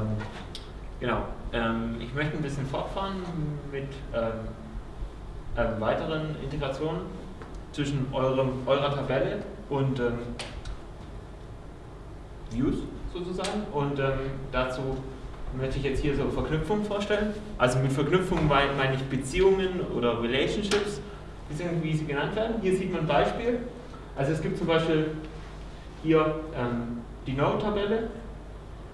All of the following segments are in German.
Ähm, genau. Ähm, ich möchte ein bisschen fortfahren mit ähm, ähm, weiteren Integrationen zwischen eurem, eurer Tabelle und ähm, Views sozusagen. Und dazu möchte ich jetzt hier so Verknüpfungen vorstellen. Also mit Verknüpfungen meine ich Beziehungen oder Relationships, wie sie genannt werden. Hier sieht man ein Beispiel. Also es gibt zum Beispiel hier ähm, die Node-Tabelle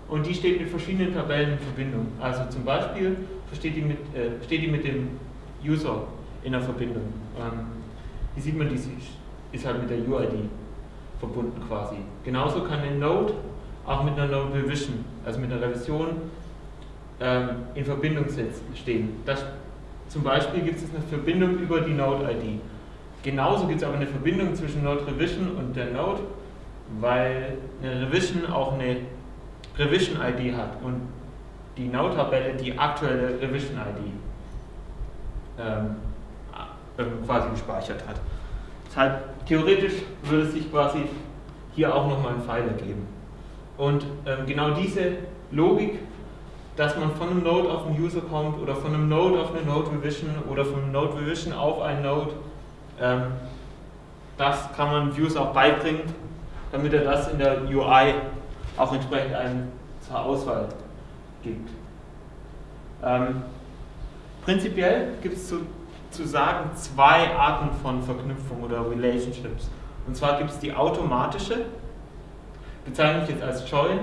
und die steht mit verschiedenen Tabellen in Verbindung. Also zum Beispiel steht die mit, äh, steht die mit dem User in der Verbindung. Ähm, hier sieht man, die ist halt mit der UID verbunden quasi. Genauso kann eine Node auch mit einer Node Revision, also mit einer Revision, ähm, in Verbindung stehen. Das, zum Beispiel gibt es eine Verbindung über die Node-ID. Genauso gibt es aber eine Verbindung zwischen Node Revision und der Node, weil eine Revision auch eine Revision-ID hat und die Node-Tabelle die aktuelle Revision-ID ähm, ähm, quasi gespeichert hat. Deshalb theoretisch würde es sich quasi hier auch nochmal ein Pfeil ergeben. Und ähm, genau diese Logik, dass man von einem Node auf einen User kommt oder von einem Node auf eine Node Revision oder von einem Node Revision auf einen Node, ähm, das kann man Views auch beibringen, damit er das in der UI auch entsprechend einen zur Auswahl gibt. Ähm, prinzipiell gibt es zu, zu sagen zwei Arten von Verknüpfung oder Relationships. Und zwar gibt es die automatische, bezeichne ich jetzt als Join,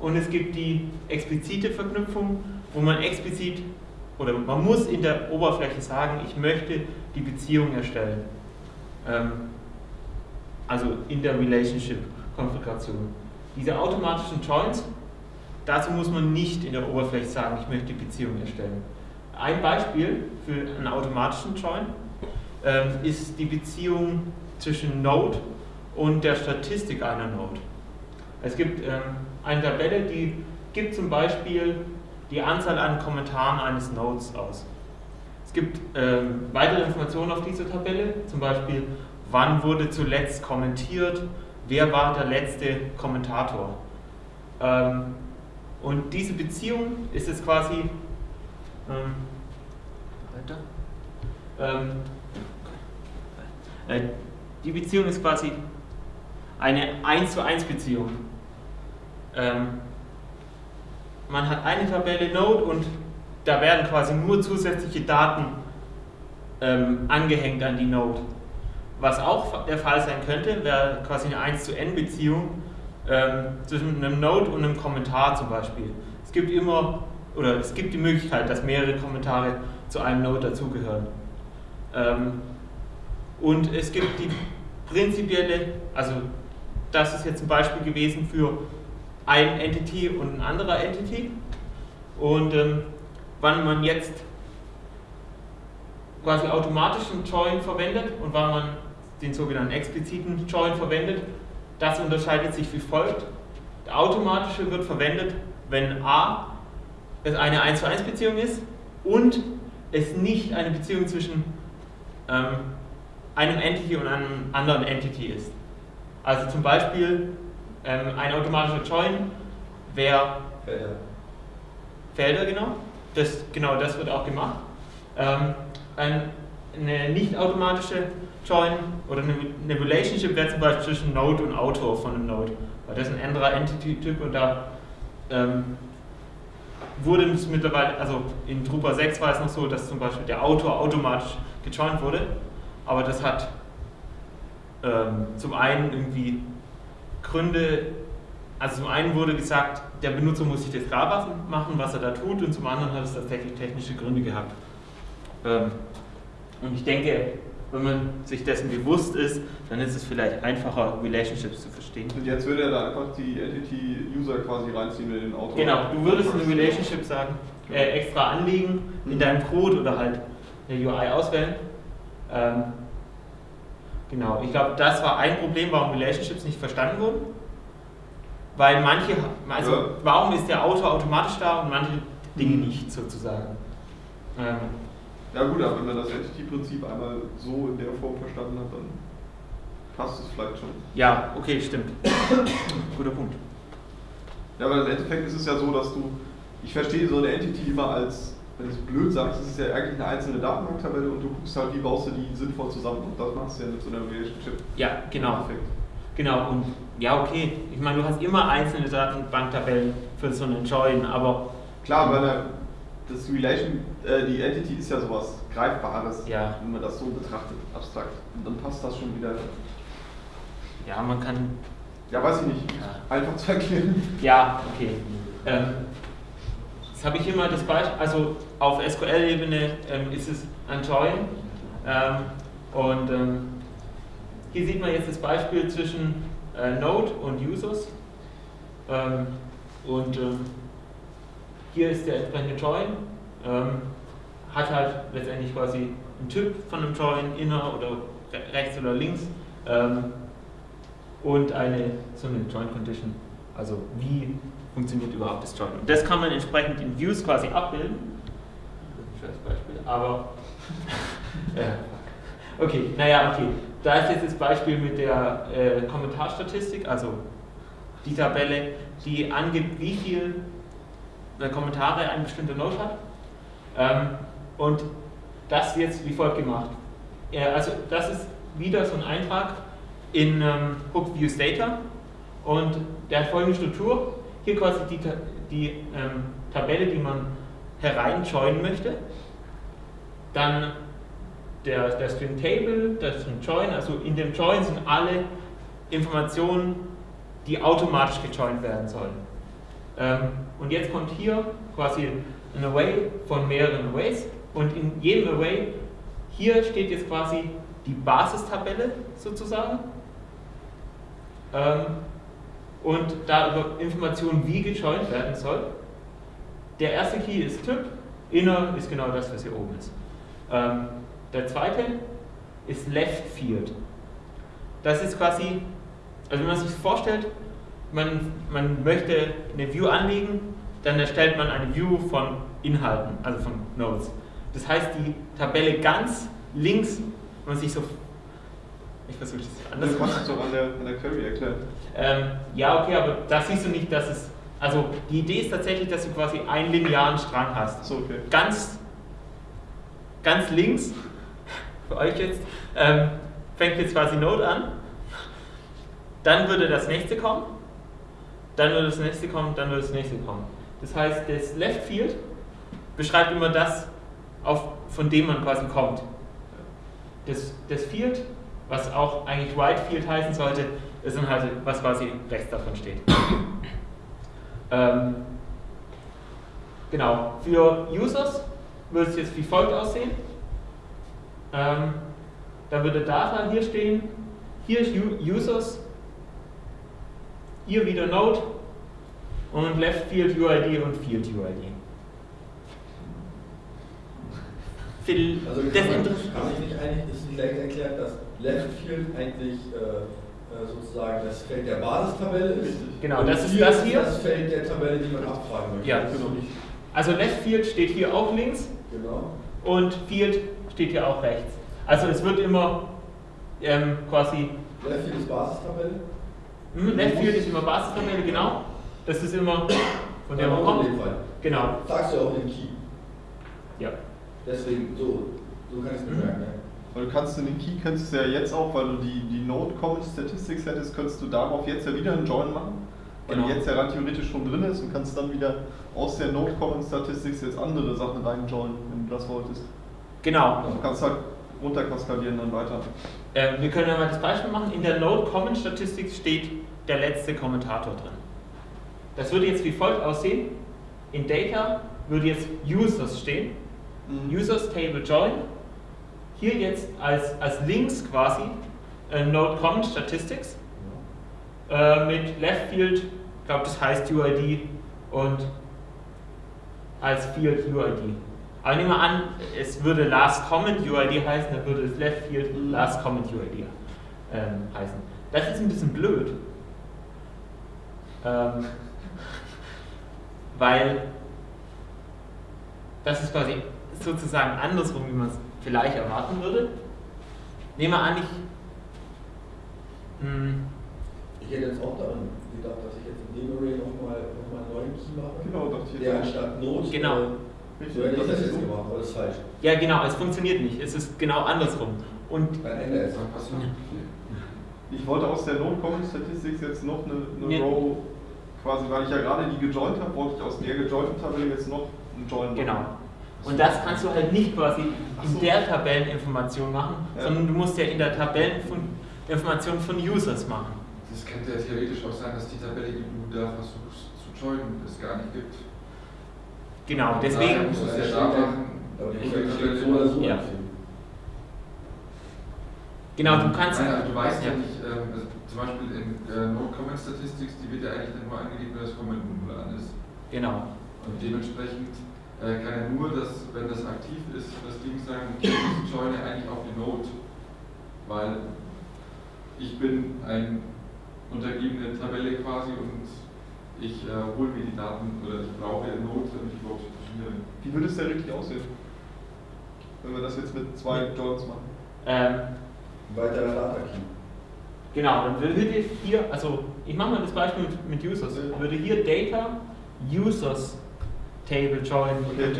und es gibt die explizite Verknüpfung, wo man explizit oder man muss in der Oberfläche sagen, ich möchte die Beziehung erstellen. Ähm, also in der Relationship-Konfiguration. Diese automatischen Joins, dazu muss man nicht in der Oberfläche sagen, ich möchte die Beziehung erstellen. Ein Beispiel für einen automatischen Join ähm, ist die Beziehung zwischen Node und der Statistik einer Node. Es gibt ähm, eine Tabelle, die gibt zum Beispiel die Anzahl an Kommentaren eines Nodes aus. Es gibt ähm, weitere Informationen auf dieser Tabelle, zum Beispiel wann wurde zuletzt kommentiert, wer war der letzte Kommentator. Ähm, und diese Beziehung ist jetzt quasi ähm, weiter. Ähm, äh, die Beziehung ist quasi eine 1 zu 1 Beziehung. Ähm, man hat eine Tabelle Node und da werden quasi nur zusätzliche Daten ähm, angehängt an die Node. Was auch der Fall sein könnte, wäre quasi eine 1 zu n Beziehung ähm, zwischen einem Node und einem Kommentar zum Beispiel. Es gibt immer, oder es gibt die Möglichkeit, dass mehrere Kommentare zu einem Node dazugehören. Ähm, und es gibt die prinzipielle, also das ist jetzt ein Beispiel gewesen für ein Entity und ein anderer Entity. Und ähm, wann man jetzt quasi automatischen Join verwendet und wann man den sogenannten expliziten Join verwendet, das unterscheidet sich wie folgt. Der automatische wird verwendet, wenn a es eine 1 zu 1 Beziehung ist und es nicht eine Beziehung zwischen ähm, einem Entity und einem anderen Entity ist. Also zum Beispiel ähm, ein automatischer Join wäre Felder. Felder, genau. Das, genau das wird auch gemacht. Ähm, ein, eine nicht automatische Join oder eine, Relationship wäre zum Beispiel zwischen Node und Autor von einem Node. Weil das ist ein anderer Entity-Typ und da ähm, wurde es mittlerweile, also in Drupal 6 war es noch so, dass zum Beispiel der Autor automatisch gejoint wurde, aber das hat ähm, zum einen irgendwie Gründe, also zum einen wurde gesagt, der Benutzer muss sich das klar machen, was er da tut, und zum anderen hat es tatsächlich technische Gründe gehabt. Ähm, und ich denke, wenn man sich dessen bewusst ist, dann ist es vielleicht einfacher, Relationships zu verstehen. Und jetzt würde er da einfach die Entity-User quasi reinziehen in den Autor. Genau, du würdest eine Relationship sagen, äh, extra anlegen in deinem Code oder halt eine UI auswählen. Ähm, Genau, ich glaube, das war ein Problem, warum Relationships nicht verstanden wurden. Weil manche, also ja. warum ist der Autor automatisch da und manche Dinge nicht sozusagen. Ähm, ja gut, aber wenn man das Entity-Prinzip einmal so in der Form verstanden hat, dann passt es vielleicht schon. Ja, okay, stimmt. Guter Punkt. Ja, weil im Endeffekt ist es ja so, dass du ich verstehe so eine Entity immer als, wenn du es blöd sagst, es ist ja eigentlich eine einzelne Datenbanktabelle und du guckst halt, wie baust du die sinnvoll zusammen und das machst du ja mit so einer Relationship. Ja, genau. Perfekt. Genau, und ja, okay. Ich meine, du hast immer einzelne Datenbanktabellen für so einen Join, aber Klar, weil er- das Relation, äh, die Entity ist ja sowas Greifbares, Ja. wenn man das so betrachtet, abstrakt. Und dann passt das schon wieder. ja, man kann. Ja, weiß ich nicht. Ja. Einfach zu erklären. Ja, okay. Ähm, jetzt habe ich hier mal das Beispiel, also auf SQL-Ebene ähm, ist es ein Join. Ähm, und ähm, hier sieht man jetzt das Beispiel zwischen äh, Node und Users. Ähm, und ähm, hier ist der entsprechende Join. Ähm, hat halt letztendlich quasi einen Typ von einem Join, inner oder re rechts oder links. Ähm, und eine so eine Join Condition. Also wie funktioniert überhaupt das Join? Und das kann man entsprechend in Views quasi abbilden. Schönes Beispiel, aber ja. okay, naja, okay. Da ist jetzt das Beispiel mit der äh, Kommentarstatistik, also die Tabelle, die angibt, wie viel äh, Kommentare ein bestimmter Node hat. Ähm, und das jetzt wie folgt gemacht. Ja, also das ist wieder so ein Eintrag in ähm, Hook Views Data und der hat folgende Struktur. Hier quasi die, die ähm, Tabelle, die man hereinjoinen möchte. Dann der, der String Table, der String Join, also in dem Join sind alle Informationen, die automatisch gejoint werden sollen. Ähm, und jetzt kommt hier quasi ein Array von mehreren Arrays und in jedem Array, hier steht jetzt quasi die Basistabelle sozusagen ähm, und da über Informationen, wie gejoint werden soll. Der erste Key ist Typ, Inner ist genau das, was hier oben ist. Ähm, der zweite ist Left Field. Das ist quasi, also wenn man sich vorstellt, man, man möchte eine View anlegen, dann erstellt man eine View von Inhalten, also von Nodes. Das heißt, die Tabelle ganz links, wenn man sich so. Ich versuche das anders Das zu machen. du doch an der, an der Query erklären. Ähm, ja, okay, aber da siehst du nicht, dass es. Also die Idee ist tatsächlich, dass du quasi einen linearen Strang hast. So, okay. Ganz, ganz links, für euch jetzt, ähm, fängt jetzt quasi Node an. Dann würde das nächste kommen. Dann würde das nächste kommen, dann würde das nächste kommen. Das heißt, das Left Field beschreibt immer das, auf, von dem man quasi kommt. Das, das Field, was auch eigentlich Right Field heißen sollte, ist dann halt, was quasi rechts davon steht. ähm, genau, für Users würde es jetzt wie folgt aussehen. Ähm, da würde Data hier stehen, hier ist Users, hier wieder Node und Left Field UID und Field UID. Phil, Also das kann man, kann ich nicht eigentlich, ist nicht leicht erklärt, dass Left Field eigentlich äh, äh, sozusagen das Feld der Basistabelle ist. Genau, Und das ist das hier. das Feld der Tabelle, die man abfragen möchte. Ja. Nicht- Also Left Field steht hier auch links Genau. und Field steht hier auch rechts. Also es wird immer ähm, quasi Left Field ist Basistabelle. Hm, Left Field ist immer Basistabelle, genau. Das ist immer von der man kommt. Genau. Sagst du auch den Key. Ja. Deswegen, so, so kann ich es Mhm. bemerken. Ja. Weil du kannst in den Key, könntest du ja jetzt auch, weil du die, die Node Common Statistics hättest, könntest du darauf jetzt ja wieder einen Join machen. Weil Genau. die jetzt ja rein theoretisch schon drin ist und kannst dann wieder aus der Node Common Statistics jetzt andere Sachen reinjoinen, wenn du das wolltest. Genau. Also du kannst halt runterkaskadieren dann weiter. Äh, wir können ja mal das Beispiel machen. In der Node Comment Statistik steht der letzte Kommentator drin. Das würde jetzt wie folgt aussehen. In Data würde jetzt Users stehen. Mhm. Users Table Join. Hier jetzt als, als Links quasi äh, Node Comment Statistics äh, mit Left Field, ich glaube das heißt UID und als Field UID. Aber nehmen wir an, es würde Last Comment UID heißen, dann würde es Left Field. Last Comment UID ähm, heißen. Das ist ein bisschen blöd, ähm, weil das ist quasi sozusagen andersrum, wie man es vielleicht erwarten würde. Nehmen wir an, ich. Hm, Ich hätte jetzt auch daran gedacht, dass ich jetzt in dem Array nochmal noch mal einen neuen Key mache. Genau, dachte ich Der anstatt Node. Genau. Richtig, das das ist gemacht, aber das ist falsch. Ja, genau, es funktioniert nicht. Es ist genau andersrum. Und Dann ändere es. Was passiert? Ich wollte aus der Node-Common-Statistics jetzt noch eine, eine Nee. Row, quasi, weil ich ja gerade die gejoint habe, wollte ich aus der gejointen Tabelle jetzt noch einen Join machen. genau. Und das kannst du halt nicht quasi in so. der Tabelleninformation machen, Ja. sondern du musst ja in der Tabelleninformation von Users machen. Das könnte ja theoretisch auch sein, dass die Tabelle, die du da versuchst zu joinen, es gar nicht gibt. Genau, deswegen. musst du es Ja, ja ja-. Aber die Tabelle so oder so. Ja. Genau, du kannst. Nein, aber du weißt ja, Ja. nicht, also zum Beispiel in äh, No-Comment-Statistics, die wird ja eigentlich dann nur angelegt, wenn das Comment null an ist. Genau. Und dementsprechend äh, kann er nur, das, wenn das aktiv ist, das Ding sagen, okay, ich joine eigentlich auf die Node, weil ich bin eine untergebene Tabelle quasi und ich äh, hole mir die Daten oder ich brauche eine Node, damit ich überhaupt funktioniere. Wie würde es denn richtig aussehen? Wenn wir das jetzt mit zwei Joins machen. Ähm, Weiterer Data Key. genau, dann würde hier, also ich mache mal das Beispiel mit, mit Users, würde hier Data Users Table join, Okay,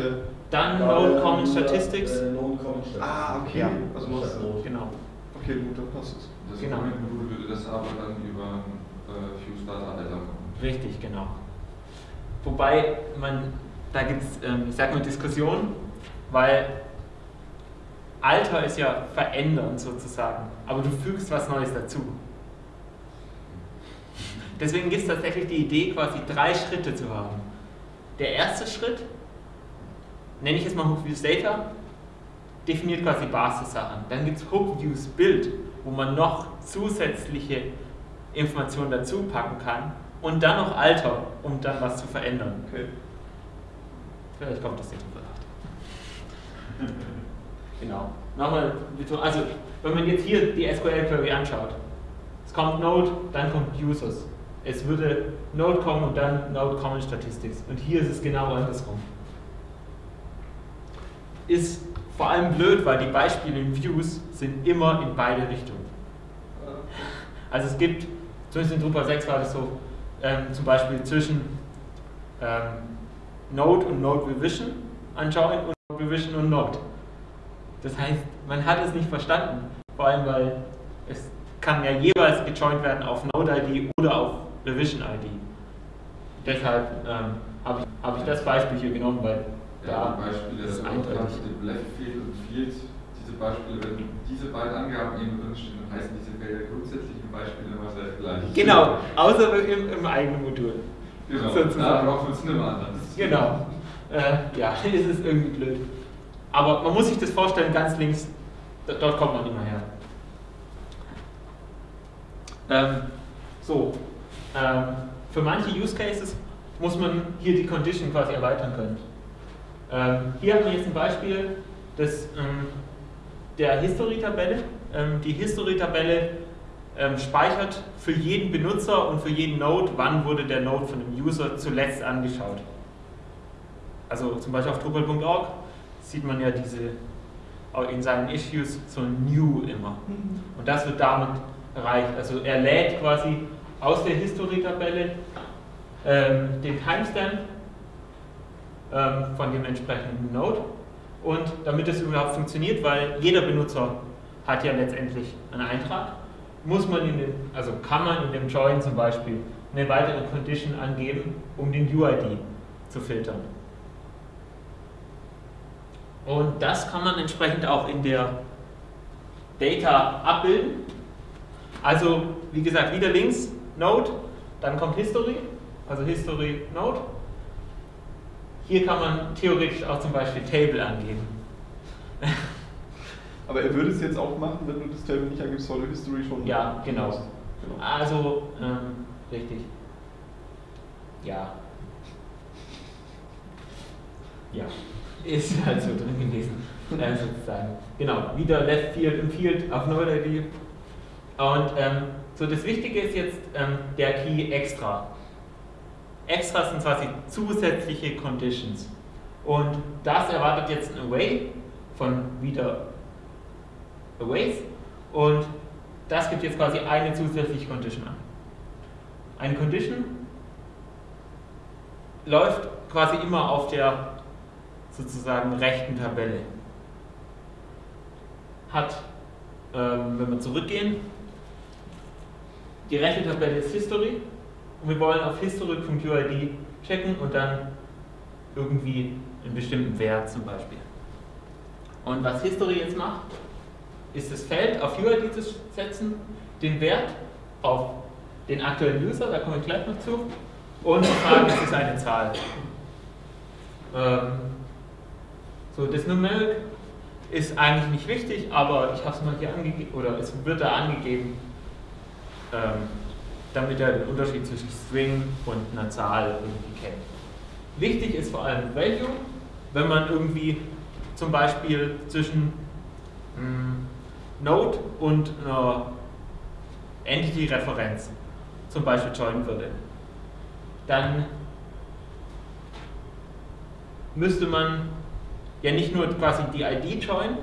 dann Da Node wäre Common Statistics. Äh, Node Common Statistics. Ah, okay. Ja. Also du Statt Node. Genau. okay, gut, dann passt es. Das Genau. Würde das aber dann über äh, Fuse Data Alter machen. Richtig, genau. Wobei man, da gibt es, ähm, ich sag mal, Diskussionen, weil Alter ist ja verändern sozusagen, aber du fügst was Neues dazu. Deswegen gibt es tatsächlich die Idee, quasi drei Schritte zu haben. Der erste Schritt, nenne ich jetzt mal Hook Views Data, definiert quasi Basissachen. Dann gibt es Hook Views Build, wo man noch zusätzliche Informationen dazu packen kann und dann noch Alter, um dann was zu verändern. Okay. Vielleicht kommt das nicht in Betracht. genau. Nochmal, also wenn man jetzt hier die SQL-Query anschaut, es kommt Node, dann kommt Users. Es würde Node kommen und dann Node Common Statistics. Und hier ist es genau andersrum. Ist vor allem blöd, weil die Beispiele in Views sind immer in beide Richtungen. Also es gibt, zumindest in Drupal 6 war das so, ähm, zum Beispiel zwischen ähm, Node und Node Revision anschauen und Node Revision und Node. Das heißt, man hat es nicht verstanden, vor allem weil es kann ja jeweils gejoint werden auf Node-ID oder auf Revision-ID. Deshalb ähm, habe ich, hab ich das Beispiel hier genommen, weil Ja, da die Beispiele, ist eindeutig. Left Field und Field, diese Beispiele, wenn diese beiden Angaben eben drinstehen, dann heißen diese Felder grundsätzlich im Beispiel immer sehr gleich. Genau, außer im, im eigenen Modul. Genau, sozusagen. da braucht man es nicht mehr anders. Genau. Äh, ja, ist es irgendwie blöd. Aber man muss sich das vorstellen, ganz links, dort kommt man immer her. Ähm, so, ähm, für manche Use Cases muss man hier die Condition quasi erweitern können. Ähm, hier haben wir jetzt ein Beispiel des, ähm, der History-Tabelle. Ähm, die History-Tabelle ähm, speichert für jeden Benutzer und für jeden Node, wann wurde der Node von dem User zuletzt angeschaut. Also zum Beispiel auf Drupal.org sieht man ja diese auch in seinen Issues so ein New immer. Und das wird damit erreicht. Also er lädt quasi aus der History-Tabelle ähm, den Timestamp ähm, von dem entsprechenden Node. Und damit das überhaupt funktioniert, weil jeder Benutzer hat ja letztendlich einen Eintrag, muss man in den, also kann man in dem Join zum Beispiel eine weitere Condition angeben, um den UID zu filtern. Und das kann man entsprechend auch in der Data abbilden. Also, wie gesagt, wieder links Node, dann kommt History, also History Node. Hier kann man theoretisch auch zum Beispiel Table angeben. Aber er würde es jetzt auch machen, wenn du das Table nicht angibst, weil du History schon Ja, genau. genau. Also, ähm, richtig. Ja. Ja, ist halt so drin gewesen, äh, sozusagen. Genau, wieder Left Field im Field auf Node-ID. Und ähm, so das Wichtige ist jetzt ähm, der Key Extra. Extras sind quasi zusätzliche Conditions. Und das erwartet jetzt ein Away von wieder Aways. Und das gibt jetzt quasi eine zusätzliche Condition an. eine Condition läuft quasi immer auf der sozusagen rechten Tabelle. Hat, ähm, wenn wir zurückgehen, die rechte Tabelle ist History und wir wollen auf history.uid checken und dann irgendwie einen bestimmten Wert zum Beispiel. Und was History jetzt macht, ist das Feld auf UID zu setzen, den Wert auf den aktuellen User, da komme ich gleich noch zu, und fragen, ist es eine Zahl. Ähm, so, das Numeric ist eigentlich nicht wichtig, aber ich habe es mal hier angegeben, oder es wird da angegeben, ähm, damit er den Unterschied zwischen String und einer Zahl irgendwie kennt. Wichtig ist vor allem Value, wenn man irgendwie zum Beispiel zwischen hm, Node und einer Entity-Referenz zum Beispiel joinen würde. Dann müsste man ja nicht nur quasi die ID joinen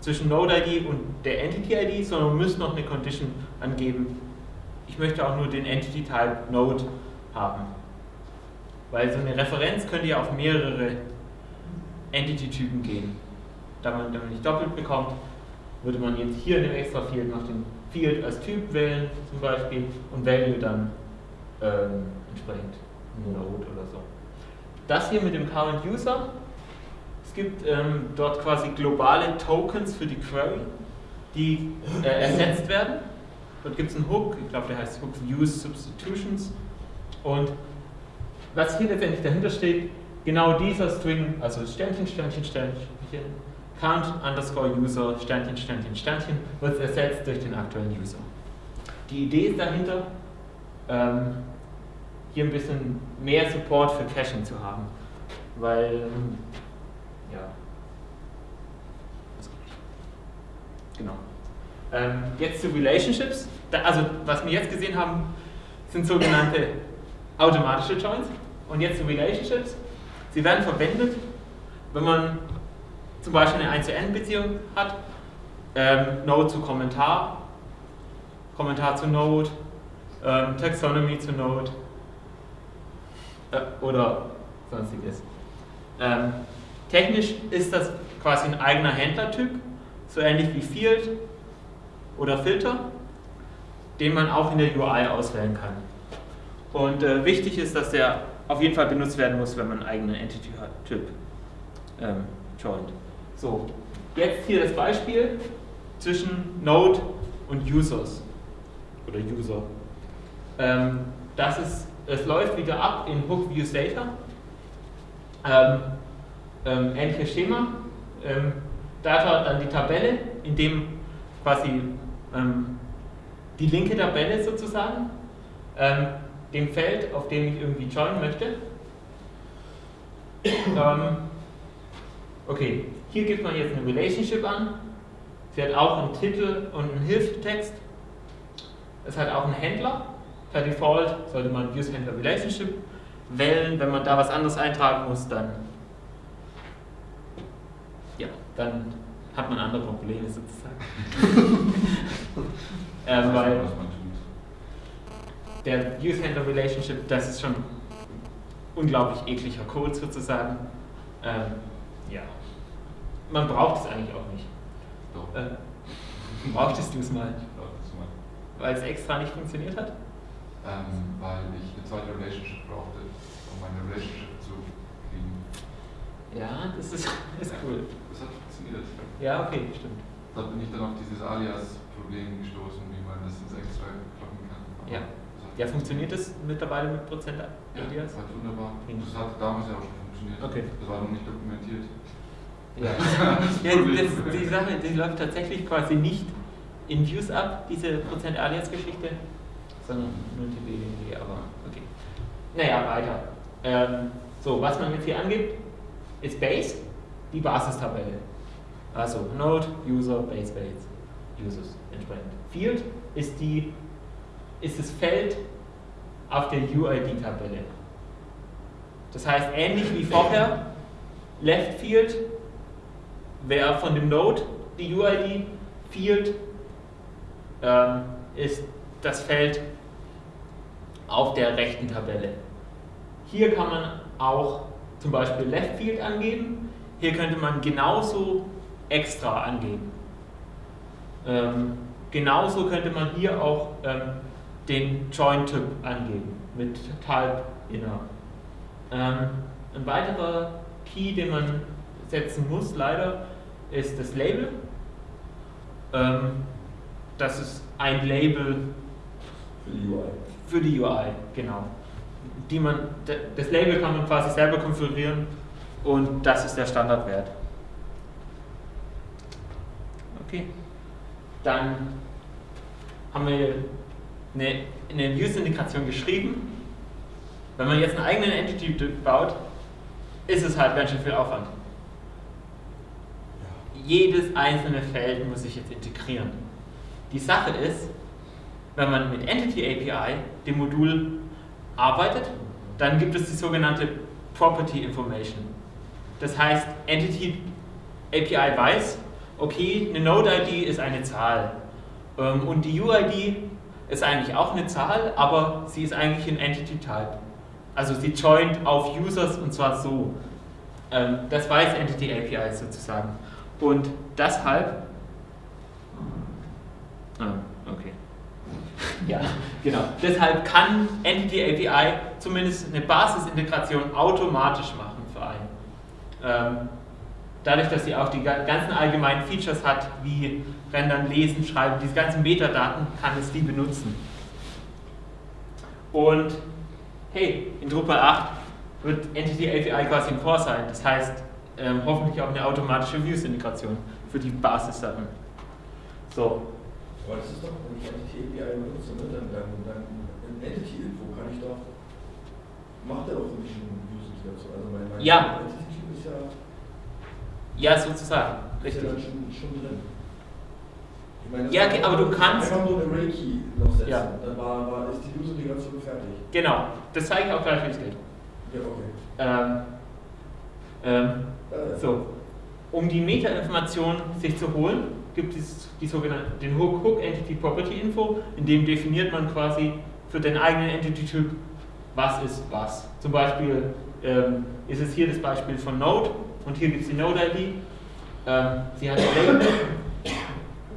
zwischen Node-ID und der Entity-ID, sondern man müsste noch eine Condition angeben. Ich möchte auch nur den Entity-Type Node haben. Weil so eine Referenz könnte ja auf mehrere Entity-Typen gehen. Da man, da man nicht doppelt bekommt, würde man jetzt hier in dem extra Field noch den Field als Typ wählen, zum Beispiel, und Value dann ähm, entsprechend Node oder so. Das hier mit dem Current User, es gibt ähm, dort quasi globale Tokens für die Query, die äh, ersetzt werden. Dort gibt es einen Hook, ich glaube der heißt Hook Use Substitutions. Und was hier letztendlich dahinter steht, genau dieser String, also Sternchen, Sternchen, Sternchen, count underscore user, Sternchen, Sternchen, Sternchen, wird ersetzt durch den aktuellen User. Die Idee ist dahinter, ähm, hier ein bisschen mehr Support für Caching zu haben, weil, ja, genau. Ähm, jetzt zu Relationships, da, also was wir jetzt gesehen haben, sind sogenannte automatische Joins und jetzt zu Relationships. Sie werden verwendet, wenn man zum Beispiel eine 1 zu N-Beziehung hat, ähm, Node zu Kommentar, Kommentar zu Node, ähm, Taxonomy zu Node. Äh, oder sonstiges. Ähm, technisch ist das quasi ein eigener Händlertyp, so ähnlich wie Field oder Filter, den man auch in der UI auswählen kann. Und äh, wichtig ist, dass der auf jeden Fall benutzt werden muss, wenn man einen eigenen Entity-Typ ähm, joint. So, jetzt hier das Beispiel zwischen Node und Users oder User. Ähm, das ist, es läuft wieder ab in Hook Views Data. Ähm, ähm, ähnliches Schema. Ähm, Data dann die Tabelle, in dem quasi ähm, die linke Tabelle sozusagen, ähm, dem Feld, auf dem ich irgendwie joinen möchte. okay, hier gibt man jetzt eine Relationship an. Sie hat auch einen Titel und einen Hilfetext. Es hat auch einen Händler. Per Default sollte man Use Handler Relationship wählen. Wenn man da was anderes eintragen muss, dann, ja, dann hat man andere Probleme sozusagen. ähm, weil der Use Handler Relationship, das ist schon unglaublich ekliger Code sozusagen. Ähm, ja man braucht es eigentlich auch nicht. Doch. Äh, brauchtest du es mal? Ich brauche es mal. Weil es extra nicht funktioniert hat? Ähm, weil ich eine zweite Relationship brauchte, um meine Relationship zu kriegen. Ja, das ist, ist cool. Das funktioniert. Ja, okay, stimmt. Da bin ich dann auf dieses Alias-Problem gestoßen, wie man das ins Extra kloppen kann. Aber Ja. das Ja, funktioniert das mittlerweile mit Prozent Ja, Alias? hat wunderbar. Prima. Das hat damals ja auch schon funktioniert. Okay. Das war noch nicht dokumentiert. Ja. ja das, die Sache, die läuft tatsächlich quasi nicht in Views ab, diese Prozent Alias-Geschichte, sondern nur TBWG, aber okay. Naja, weiter. Ähm, so, was man jetzt hier angibt, ist Base, die Basistabelle. Also Node, User, Base, Base, Users entsprechend. Field ist, die, ist das Feld auf der UID-Tabelle. Das heißt, ähnlich wie vorher, Left Field wer von dem Node die UID Field ähm, ist das Feld auf der rechten Tabelle. Hier kann man auch zum Beispiel Left Field angeben. Hier könnte man genauso extra angeben. Ähm, genauso könnte man hier auch ähm, den Join-Typ angeben mit Type Inner. Ähm, ein weiterer Key, den man setzen muss, leider, ist das Label. Ähm, das ist ein Label Für die UI. für die UI, genau. Die man, das Label kann man quasi selber konfigurieren und das ist der Standardwert. Okay. Dann haben wir eine, eine Views-Integration geschrieben. Wenn man jetzt einen eigenen Entity baut, ist es halt ganz schön viel Aufwand. Jedes einzelne Feld muss ich jetzt integrieren. Die Sache ist, wenn man mit Entity API, dem Modul, arbeitet, dann gibt es die sogenannte Property Information. Das heißt, Entity API weiß, okay, eine Node-ID ist eine Zahl ähm, und die UID ist eigentlich auch eine Zahl, aber sie ist eigentlich ein Entity-Type. Also sie joint auf Users und zwar so. Ähm, das weiß Entity API sozusagen. Und deshalb. Ah, okay. Ja, genau. Deshalb kann Entity API zumindest eine Basisintegration automatisch machen für einen. Dadurch, dass sie auch die ganzen allgemeinen Features hat, wie Rendern, Lesen, Schreiben, diese ganzen Metadaten, kann es die benutzen. Und hey, in Drupal 8 wird Entity API quasi im Core sein. Das heißt, ähm, hoffentlich auch eine automatische Views-Integration für die Basissachen. So. Aber das ist doch, wenn ich Entity API benutze, ne, dann, dann, dann in Entity-Info kann ich doch, macht er doch für mich Views-Integration. Also mein, mein Ja. Entity-Typ ist ja, Ja, sozusagen. Richtig. ja schon, schon drin. Meine, Ja, okay, aber du kannst- Einfach nur eine Array-Key noch setzen. Ja. Dann war, war, ist die Views-Integration fertig. Genau. Das zeige ich auch gleich, wie es geht. Ja, okay. Ähm, ähm, Äh, So, um die Metainformation sich zu holen, gibt es die sogenannte, den Hook, Hook Entity Property Info, in dem definiert man quasi für den eigenen Entity-Typ, was ist was. Zum Beispiel ähm, ist es hier das Beispiel von Node und hier gibt es die Node-ID. Ähm, sie hat Label,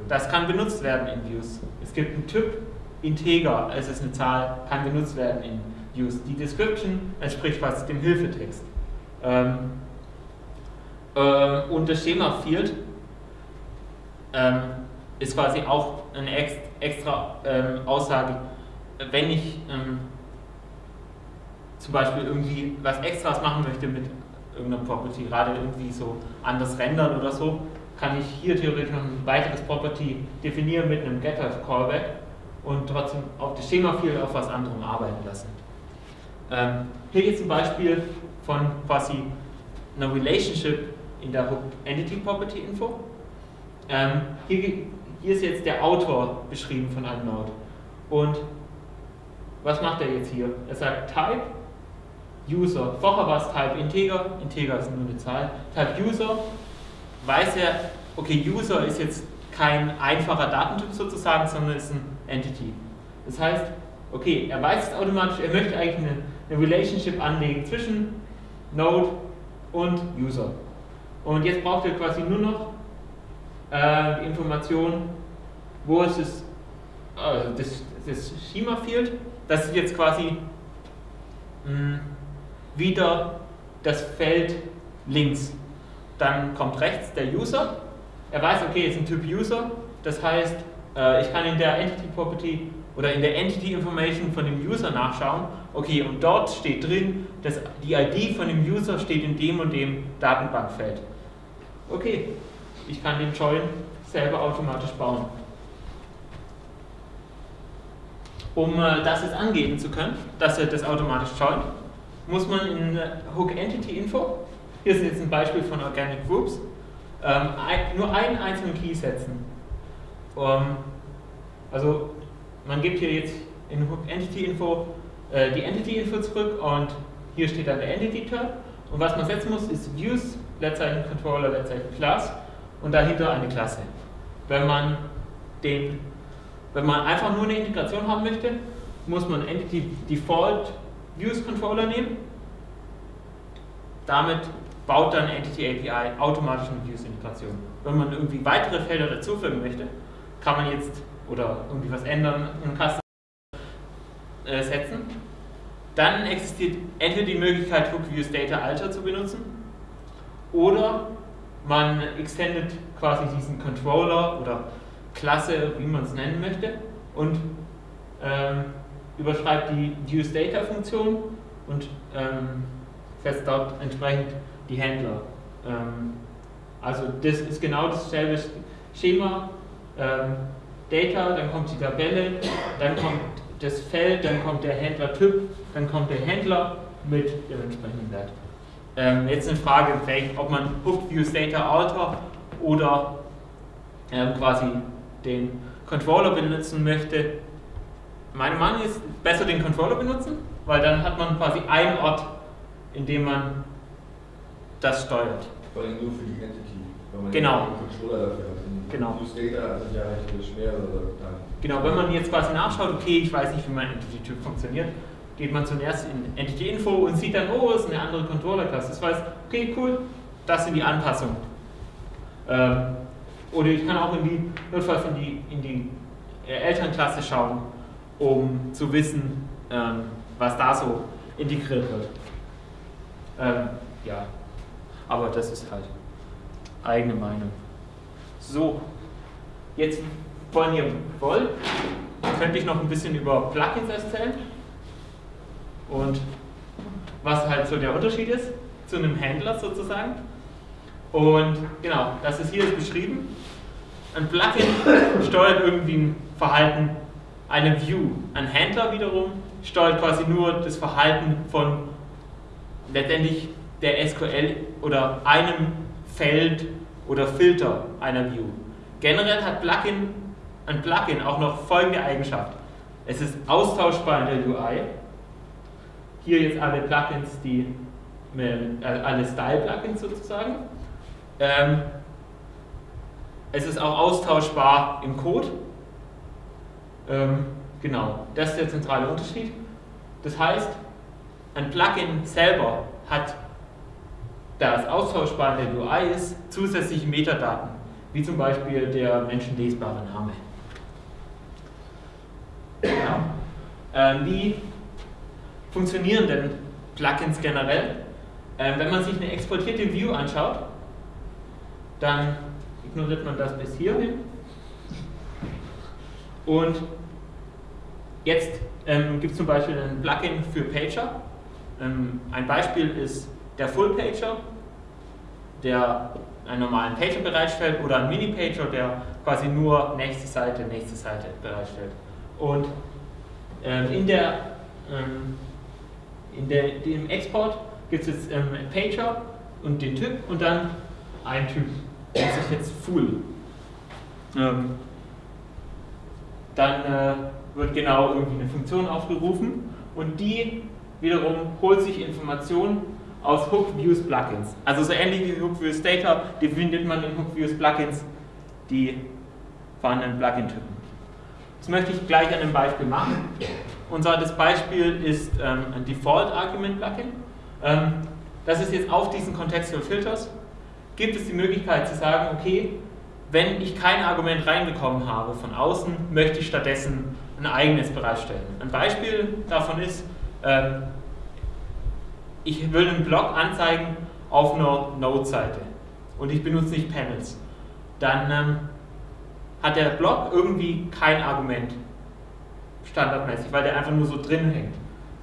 das kann benutzt werden in Views. Es gibt einen Typ, Integer, es ist eine Zahl, kann benutzt werden in Views. Die Description entspricht quasi dem Hilfetext. Ähm, ähm, und das Schema Field ähm, ist quasi auch eine ex extra ähm, Aussage, wenn ich ähm, zum Beispiel irgendwie was Extras machen möchte mit irgendeiner Property, gerade irgendwie so anders rendern oder so, kann ich hier theoretisch noch ein weiteres Property definieren mit einem Getter Callback und trotzdem auf das Schema Field auf was anderem arbeiten lassen. Ähm, hier geht zum Beispiel von quasi einer Relationship in der Hook Entity Property Info. Ähm, hier, hier ist jetzt der Autor beschrieben von einem Node. Und was macht er jetzt hier? Er sagt Type User. Vorher war es Type Integer, Integer ist nur eine Zahl. Type User weiß er, okay, User ist jetzt kein einfacher Datentyp sozusagen, sondern ist ein Entity. Das heißt, okay, er weiß es automatisch, er möchte eigentlich eine, eine Relationship anlegen zwischen Node und User. Und jetzt braucht er quasi nur noch äh, die Information, wo ist es, äh, das, das Schema Field, das ist jetzt quasi mh, wieder das Feld links. Dann kommt rechts der User. Er weiß, okay, es ist ein Typ User. Das heißt, äh, ich kann in der Entity Property oder in der Entity Information von dem User nachschauen. Okay, und dort steht drin, dass die ID von dem User steht in dem und dem Datenbankfeld. Okay, ich kann den Join selber automatisch bauen. Um äh, das jetzt angeben zu können, dass er das automatisch joint, muss man in Hook Entity Info, hier ist jetzt ein Beispiel von Organic Groups, ähm, ein, nur einen einzelnen Key setzen. Ähm, also man gibt hier jetzt in Hook Entity Info äh, die Entity Info zurück und hier steht dann der Entity Term und was man setzen muss ist Views, Leerzeichen Controller, Leerzeichen Class und dahinter eine Klasse. Wenn man den wenn man einfach nur eine Integration haben möchte muss man Entity Default Views Controller nehmen. Damit baut dann Entity API automatisch eine Views Integration. Wenn man irgendwie weitere Felder dazufügen möchte, kann man jetzt oder irgendwie was ändern im Custom äh, setzen. Dann existiert entweder die Möglichkeit, Hook Views Data Alter zu benutzen oder man extendet quasi diesen Controller oder Klasse, wie man es nennen möchte, und ähm, überschreibt die UseData-Funktion und ähm, setzt dort entsprechend die Händler. Ähm, also das ist genau dasselbe Schema. Ähm, Data, dann kommt die Tabelle, dann kommt das Feld, dann kommt der Händlertyp, dann kommt der Händler mit dem entsprechenden Wert. Ähm, jetzt eine Frage, ob man Alter oder ähm, quasi den Controller benutzen möchte. Meine Meinung ist, besser den Controller benutzen, weil dann hat man quasi einen Ort, in dem man das steuert. Vor allem nur für die Entity, wenn man genau. einen Controller dafür hat. Genau. Use Data sind ja. Genau, wenn man jetzt quasi nachschaut, okay, ich weiß nicht, wie mein Entity-Typ funktioniert, geht man zuerst in Entity-Info und sieht dann, oh, es ist eine andere Controller-Klasse. Das weiß, okay, cool, das sind die Anpassungen. Ähm, oder ich kann auch in die, notfalls in die, in die äh, Elternklasse schauen, um zu wissen, ähm, was da so integriert wird. Ähm, ja, aber das ist halt eigene Meinung. So, jetzt, wenn ihr wollt, könnte ich noch ein bisschen über Plugins erzählen und was halt so der Unterschied ist zu einem Händler sozusagen. Und genau, das ist hier beschrieben. Ein Plugin steuert irgendwie ein Verhalten einer View. Ein Händler wiederum steuert quasi nur das Verhalten von letztendlich der SQL oder einem Feld oder Filter einer View. Generell hat Plugin, ein Plugin auch noch folgende Eigenschaft. Es ist austauschbar in der UI. Hier jetzt alle Plugins, die äh, alle Style-Plugins sozusagen. Ähm, es ist auch austauschbar im Code. Ähm, genau, das ist der zentrale Unterschied. Das heißt, ein Plugin selber hat, da es austauschbar in der UI ist, zusätzliche Metadaten, wie zum Beispiel der menschenlesbare Name. Genau. Ähm, wie funktionieren denn Plugins generell? Ähm, wenn man sich eine exportierte View anschaut, dann ignoriert man das bis hierhin. Und jetzt ähm, gibt es zum Beispiel ein Plugin für Pager. Ähm, ein Beispiel ist der Full Pager, der einen normalen Pager bereitstellt oder ein Mini-Pager, der quasi nur nächste Seite, nächste Seite bereitstellt. Und ähm, in der, ähm, in der, dem Export gibt es jetzt ähm, Pager und den Typ und dann ein Typ nennt sich jetzt Full. Ähm, dann äh, wird genau irgendwie eine Funktion aufgerufen und die wiederum holt sich Informationen aus Hook Views Plugins. Also so ähnlich wie Hook Views Data definiert man in Hook Views Plugins die vorhandenen Plugin-Typen. Das möchte ich gleich an einem Beispiel machen. Unser das Beispiel ist ähm, ein Default Argument Plugin. Ähm, das ist jetzt auf diesen Contextual Filters gibt es die Möglichkeit zu sagen, okay, wenn ich kein Argument reinbekommen habe von außen, möchte ich stattdessen ein eigenes bereitstellen. Ein Beispiel davon ist, ähm, ich will einen Blog anzeigen auf einer Node-Seite und ich benutze nicht Panels. Dann ähm, hat der Blog irgendwie kein Argument standardmäßig, weil der einfach nur so drin hängt.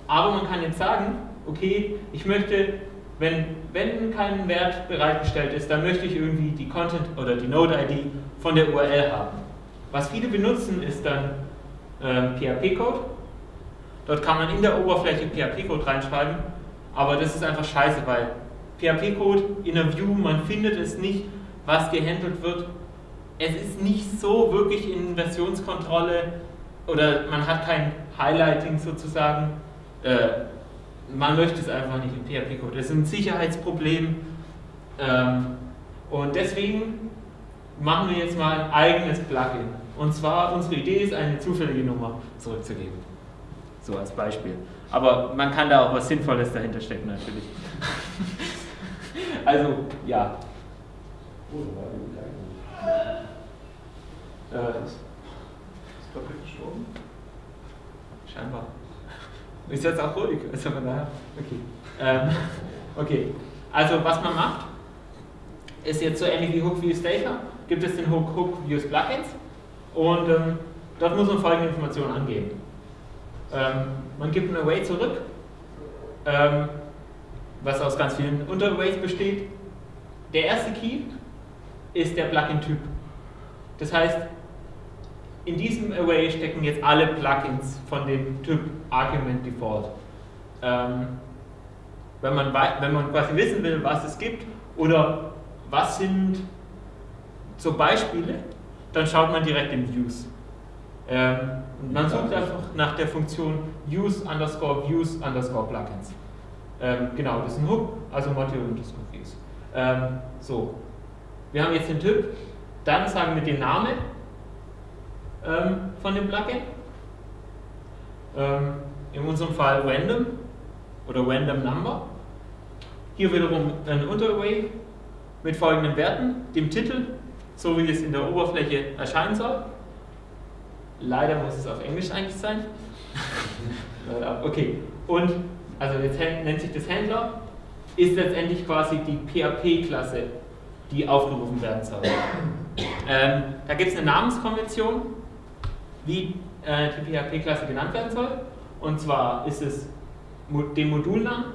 Aber man kann jetzt sagen, okay, ich möchte wenn, wenn kein Wert bereitgestellt ist, dann möchte ich irgendwie die Content oder die Node-ID von der URL haben. Was viele benutzen, ist dann äh, PHP-Code. Dort kann man in der Oberfläche PHP-Code reinschreiben, aber das ist einfach scheiße, weil PHP-Code in der View, man findet es nicht, was gehandelt wird. Es ist nicht so wirklich in Versionskontrolle oder man hat kein Highlighting sozusagen. Äh, man möchte es einfach nicht im PHP-Code. Das ist ein Sicherheitsproblem. Ähm, und deswegen machen wir jetzt mal ein eigenes Plugin. Und zwar, unsere Idee ist, eine zufällige Nummer zurückzugeben. So als Beispiel. Aber man kann da auch was Sinnvolles dahinter stecken natürlich. also, ja. Äh, Ist Patrick gestorben? scheinbar. Ist jetzt auch ruhig. Also. Okay. Ähm, okay. Also was man macht, ist jetzt so ähnlich wie Hook Views Data. Gibt es den Hook Hook Views Plugins und ähm, dort muss man folgende Informationen angeben. Ähm, man gibt ein Array zurück, ähm, was aus ganz vielen Unterarrays besteht. Der erste Key ist der Plugin-Typ. Das heißt, in diesem Array stecken jetzt alle Plugins von dem Typ Argument Default. Ähm, wenn, man wenn man quasi wissen will, was es gibt oder was sind so Beispiele, dann schaut man direkt in Views. Ähm, man sucht einfach nach der Funktion use underscore views underscore plugins. Ähm, genau, das ist ein Hook, also Module underscore views. Ähm, so, wir haben jetzt den Typ, dann sagen wir den Namen ähm, von dem Plugin. Ähm, in unserem Fall random oder random number. Hier wiederum ein Unterarray mit folgenden Werten, dem Titel, so wie es in der Oberfläche erscheinen soll. Leider muss es auf Englisch eigentlich sein. Okay. Und, also jetzt nennt sich das Händler, ist letztendlich quasi die PHP-Klasse, die aufgerufen werden soll. Ähm, da gibt es eine Namenskonvention, wie äh, die PHP-Klasse genannt werden soll. Und zwar ist es den Modulnamen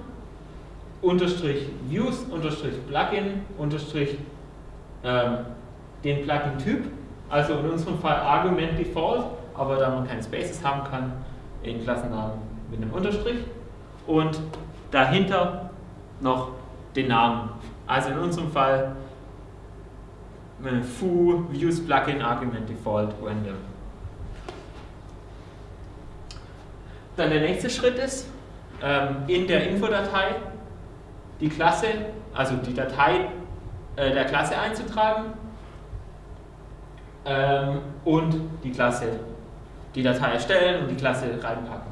unterstrich Views unterstrich Plugin unterstrich ähm, den Plugin-Typ, also in unserem Fall Argument Default, aber da man keine Spaces haben kann, in Klassennamen mit einem Unterstrich und dahinter noch den Namen. Also in unserem Fall äh, foo views plugin argument default random. Dann der nächste Schritt ist, ähm, in der Infodatei die Klasse, also die Datei äh, der Klasse einzutragen ähm, und die Klasse, die Datei erstellen und die Klasse reinpacken.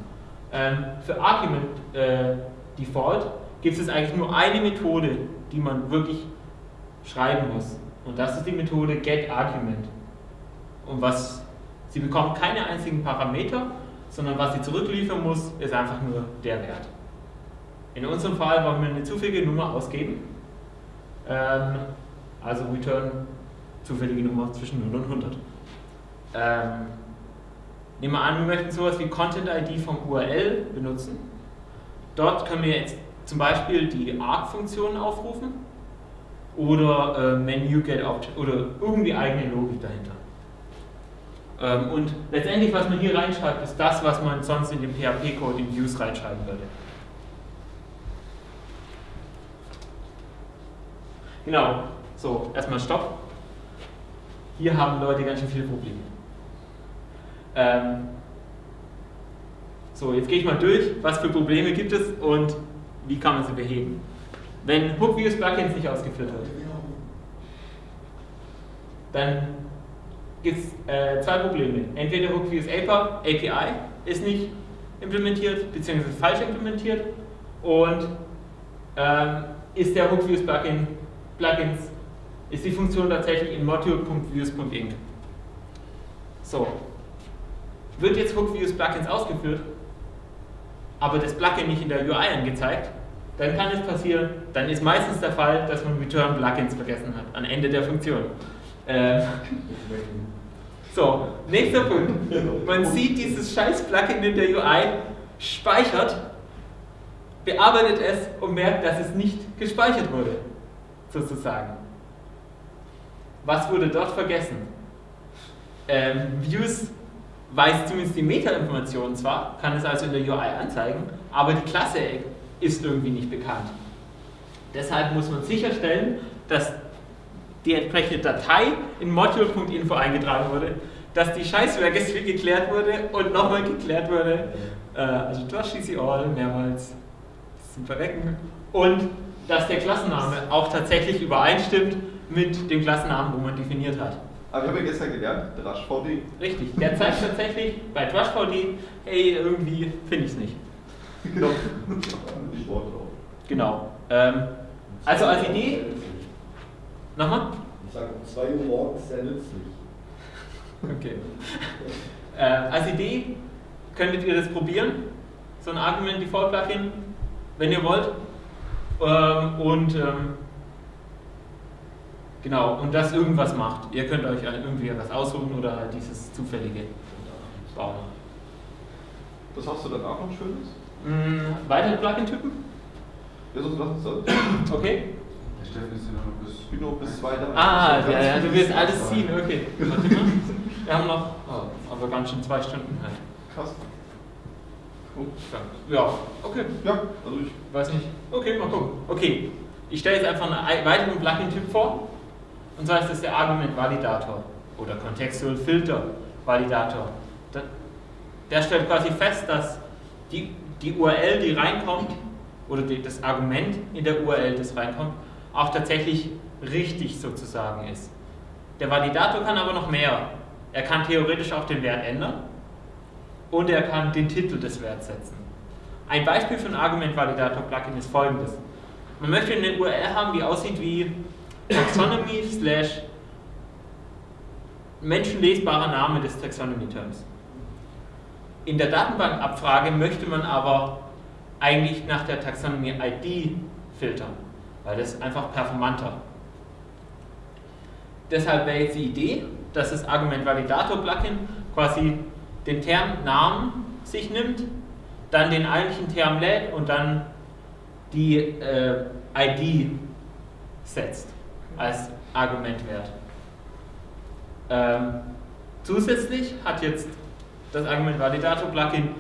Ähm, für Argument äh, Default gibt es eigentlich nur eine Methode, die man wirklich schreiben muss. Und das ist die Methode getArgument. Und was sie bekommt keine einzigen Parameter, sondern was sie zurückliefern muss, ist einfach nur der Wert. In unserem Fall wollen wir eine zufällige Nummer ausgeben. Ähm, also return zufällige Nummer zwischen 0 und 100. Ähm, nehmen wir an, wir möchten sowas wie Content ID vom URL benutzen. Dort können wir jetzt zum Beispiel die arc-Funktion aufrufen oder äh, menu get object oder irgendwie eigene Logik dahinter. Ähm, und letztendlich, was man hier reinschreibt, ist das, was man sonst in dem PHP-Code in Views reinschreiben würde. Genau, so, erstmal Stopp. Hier haben Leute ganz schön viele Probleme. Ähm, so, jetzt gehe ich mal durch, was für Probleme gibt es und wie kann man sie beheben. Wenn HookViews Plugins nicht ausgeführt wird, dann gibt es äh, zwei Probleme. Entweder HookViews API ist nicht implementiert, beziehungsweise falsch implementiert und ähm, ist der HookViews Plugin, Plugins, ist die Funktion tatsächlich in module.views.inc. So, wird jetzt HookViews Plugins ausgeführt, aber das Plugin nicht in der UI angezeigt, dann kann es passieren, dann ist meistens der Fall, dass man Return Plugins vergessen hat, am Ende der Funktion. Ähm, so, nächster Punkt. Man sieht dieses scheiß Plugin in der UI, speichert, bearbeitet es und merkt, dass es nicht gespeichert wurde, sozusagen. Was wurde dort vergessen? Ähm, Views weiß zumindest die Meta-Informationen zwar, kann es also in der UI anzeigen, aber die Klasse ist irgendwie nicht bekannt. Deshalb muss man sicherstellen, dass die entsprechende Datei in module.info eingetragen wurde, dass die Scheiß-Registry geklärt wurde und nochmal geklärt wurde, äh, also durch CC All mehrmals zum Verrecken und dass der Klassenname auch tatsächlich übereinstimmt mit dem Klassennamen, wo man definiert hat. Aber ich habe ja gestern gelernt, Drash VD. Richtig, der zeigt tatsächlich bei TrushVD, hey, irgendwie finde ich es nicht. Genau. Genau. Ähm, also als Idee, nochmal? Ich sage um 2 Uhr morgens sehr nützlich. Okay. Äh, als Idee könntet ihr das probieren, so ein Argument Default Plugin, wenn ihr wollt. Ähm, und ähm, genau, und das irgendwas macht. Ihr könnt euch irgendwie was aussuchen oder halt dieses zufällige bauen. Was hast du danach noch Schönes? Mhm, weitere Plugin-Typen? Ja, sonst lass uns das. Okay. Ich bin noch bis zwei da. Ah, ja, ja, du wirst alles ziehen, okay. Warte mal. Wir haben noch, oh, aber ganz schön zwei Stunden halt. Krass. Gut. Ja, okay. Ja, also ich. Weiß nicht. Okay, mal gucken. Okay, ich stelle jetzt einfach einen weiteren Plugin-Typ vor. Und zwar ist das der Argument-Validator oder Contextual Filter Validator. Der, stellt quasi fest, dass die, die URL, die reinkommt, oder das Argument in der URL, das reinkommt, auch tatsächlich richtig sozusagen ist. Der Validator kann aber noch mehr. Er kann theoretisch auch den Wert ändern und er kann den Titel des Werts setzen. Ein Beispiel für ein Argument-Validator-Plugin ist folgendes. Man möchte eine URL haben, die aussieht wie Taxonomy slash menschenlesbarer Name des Taxonomy-Terms. In der Datenbankabfrage möchte man aber eigentlich nach der Taxonomy-ID filtern, weil das ist einfach performanter. Deshalb wäre jetzt die Idee, dass das Argument-Validator-Plugin quasi den Termnamen sich nimmt, dann den eigentlichen Term lädt und dann die äh, ID setzt als Argumentwert. Ähm, zusätzlich hat jetzt das Argument Validator Plugin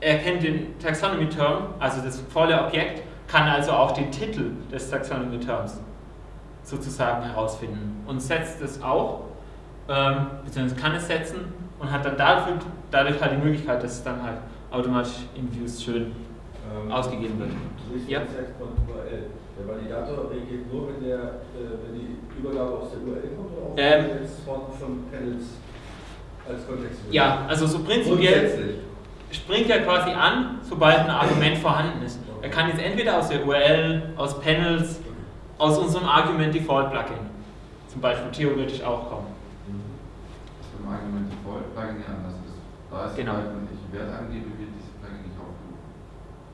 erkennt den Taxonomy Term, also das volle Objekt, kann also auch den Titel des Taxonomy Terms sozusagen herausfinden und setzt es auch, ähm, beziehungsweise kann es setzen und hat dann dafür, dadurch halt die Möglichkeit, dass es dann halt automatisch in Views schön Ähm, ausgegeben wird. Ja. Der Validator reagiert nur, wenn, der, äh, wenn die Übergabe aus der URL kommt oder auch Ähm. von, von Panels als Kontext? Ja, also so prinzipiell springt er quasi an, sobald ein Argument vorhanden ist. Er kann jetzt entweder aus der URL, aus Panels, aus unserem Argument Default Plugin zum Beispiel theoretisch auch kommen. Beim Argument Default Plugin ja anders ist. Da ist Genau. wenn ich einen Wert angebe, wird dieses Plugin nicht aufgerufen.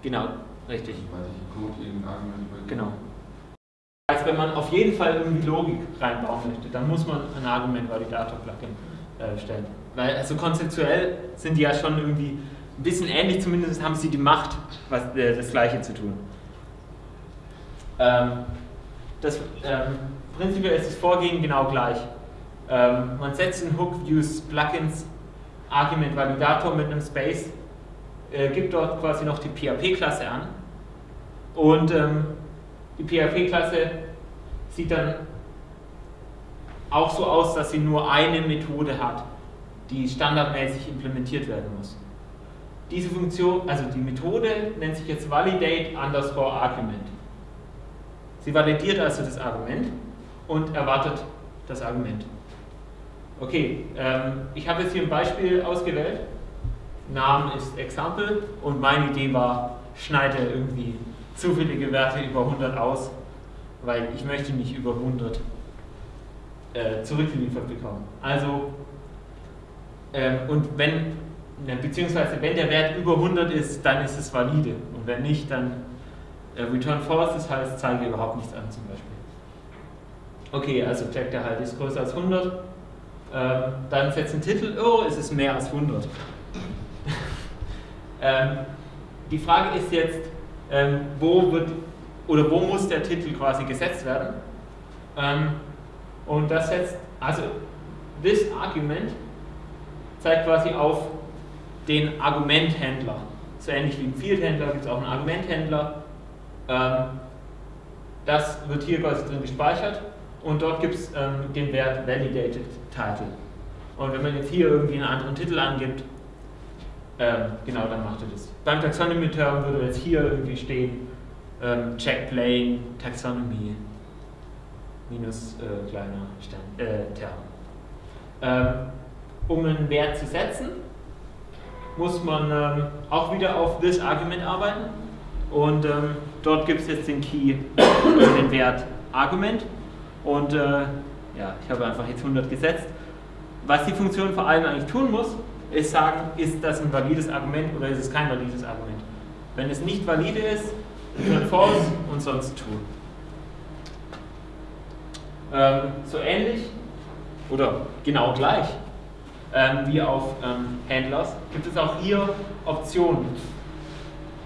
Genau, richtig. Weil ich Code irgendein Argument übergebe. Genau. Also wenn man auf jeden Fall irgendwie Logik reinbauen möchte, dann muss man ein Argument-Validator-Plugin äh, stellen. Weil also konzeptuell sind die ja schon irgendwie ein bisschen ähnlich, zumindest haben sie die Macht, was, äh, das Gleiche zu tun. Ähm, das, ähm, prinzipiell ist das Vorgehen genau gleich. Ähm, man setzt in Hook Views Plugins Argument Validator mit einem Space, äh, gibt dort quasi noch die PHP-Klasse an und ähm, die PHP-Klasse sieht dann auch so aus, dass sie nur eine Methode hat, die standardmäßig implementiert werden muss. Diese Funktion, also die Methode nennt sich jetzt validate underscore argument. Sie validiert also das Argument und erwartet das Argument. Okay, ähm, ich habe jetzt hier ein Beispiel ausgewählt. Namen ist Example und meine Idee war, schneide irgendwie zufällige Werte über 100 aus, weil ich möchte nicht über 100 äh, zurückgeliefert bekommen. Also, ähm, und wenn, beziehungsweise wenn der Wert über 100 ist, dann ist es valide und wenn nicht, dann äh, return false, das heißt, zeige überhaupt nichts an zum Beispiel. Okay, also checkt der halt ist größer als 100, ähm, dann setzt ein Titel, oh, es ist mehr als 100. ähm, die Frage ist jetzt, ähm, wo wird oder wo muss der Titel quasi gesetzt werden? Und das setzt, also this argument zeigt quasi auf den Argumenthändler. So ähnlich wie im Field-Händler gibt es auch einen Argumenthändler. Ähm, das wird hier quasi drin gespeichert und dort gibt es ähm, den Wert Validated Title. Und wenn man jetzt hier irgendwie einen anderen Titel angibt, ähm, genau, dann macht er das. Beim Taxonomy Term würde jetzt hier irgendwie stehen, check plane Taxonomy minus äh, kleiner Stern, äh, Term. Ähm, um einen Wert zu setzen, muss man ähm, auch wieder auf this Argument arbeiten. Und ähm, dort gibt es jetzt den Key, also den Wert Argument. Und äh, ja, ich habe einfach jetzt 100 gesetzt. Was die Funktion vor allem eigentlich tun muss, ist sagen, ist das ein valides Argument oder ist es kein valides Argument. Wenn es nicht valide ist, return false und sonst true. Ähm, so ähnlich oder genau gleich ähm, wie auf ähm, Handlers gibt es auch hier Optionen,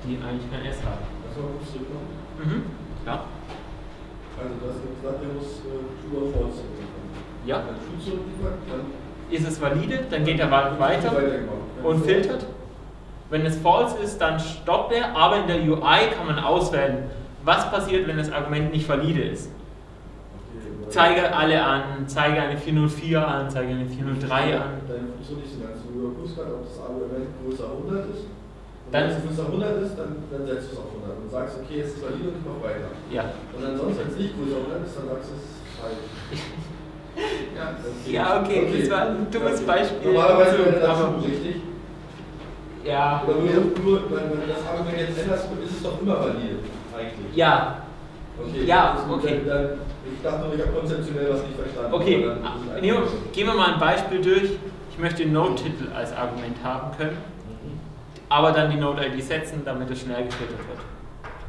die eigentlich kein S haben. Also. Mhm. Ja. Also das ist der muss äh, True or False. Ja. Ist es valide, dann geht er weiter weitergemacht. Wenn und filtert. Wenn es false ist, dann stoppt er, aber in der UI kann man auswählen, was passiert, wenn das Argument nicht valide ist. Okay, Zeige alle an, zeige eine 404 an, zeige eine 403 an. Deine Funktion ist ganz du überprüfst gerade, ob das Argument größer 100 ist. Und Dann- wenn es größer 100 ist, dann, dann setzt du es auf 100 und sagst, okay, es ist valide und ich mach weiter. Ja. Und ansonsten, wenn es nicht größer 100 ist, dann sagst du, es ist falsch. Ja, Ja, okay, das war ein dummes Beispiel. Normalerweise wäre das Aber- schon richtig. Ja. Oder nur, nur wenn, wenn du das Argument jetzt änderst, ist es doch immer valide, eigentlich. Ja, Okay, Ja, okay. Dann, dann, ich dachte nur, ich habe konzeptionell was nicht verstanden. Okay, Neo, einfach- gehen wir mal ein Beispiel durch. Ich möchte den Node-Titel als Argument haben können, Mhm. aber dann die Node-ID setzen, damit es schnell gefiltert wird.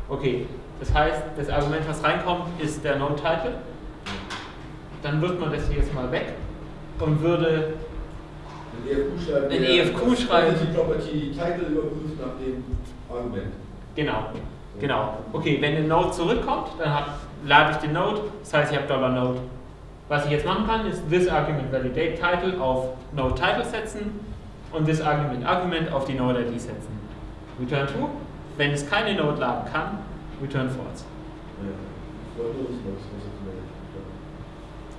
Okay, das heißt, das Argument, was reinkommt, ist der Node-Title. Dann wird man das hier jetzt mal weg und würde Ein EFQ schreiben. Der EFQ schreiben. Property Property Title überprüft nach dem Argument. Genau, genau. Okay, wenn der Node zurückkommt, dann hab, lade ich den Node, das heißt, ich habe Dollar $Node. Was ich jetzt machen kann, ist this argument validate title auf Node Title setzen und this argument argument auf die Node ID setzen. Return true. Wenn es keine Node laden kann, return false.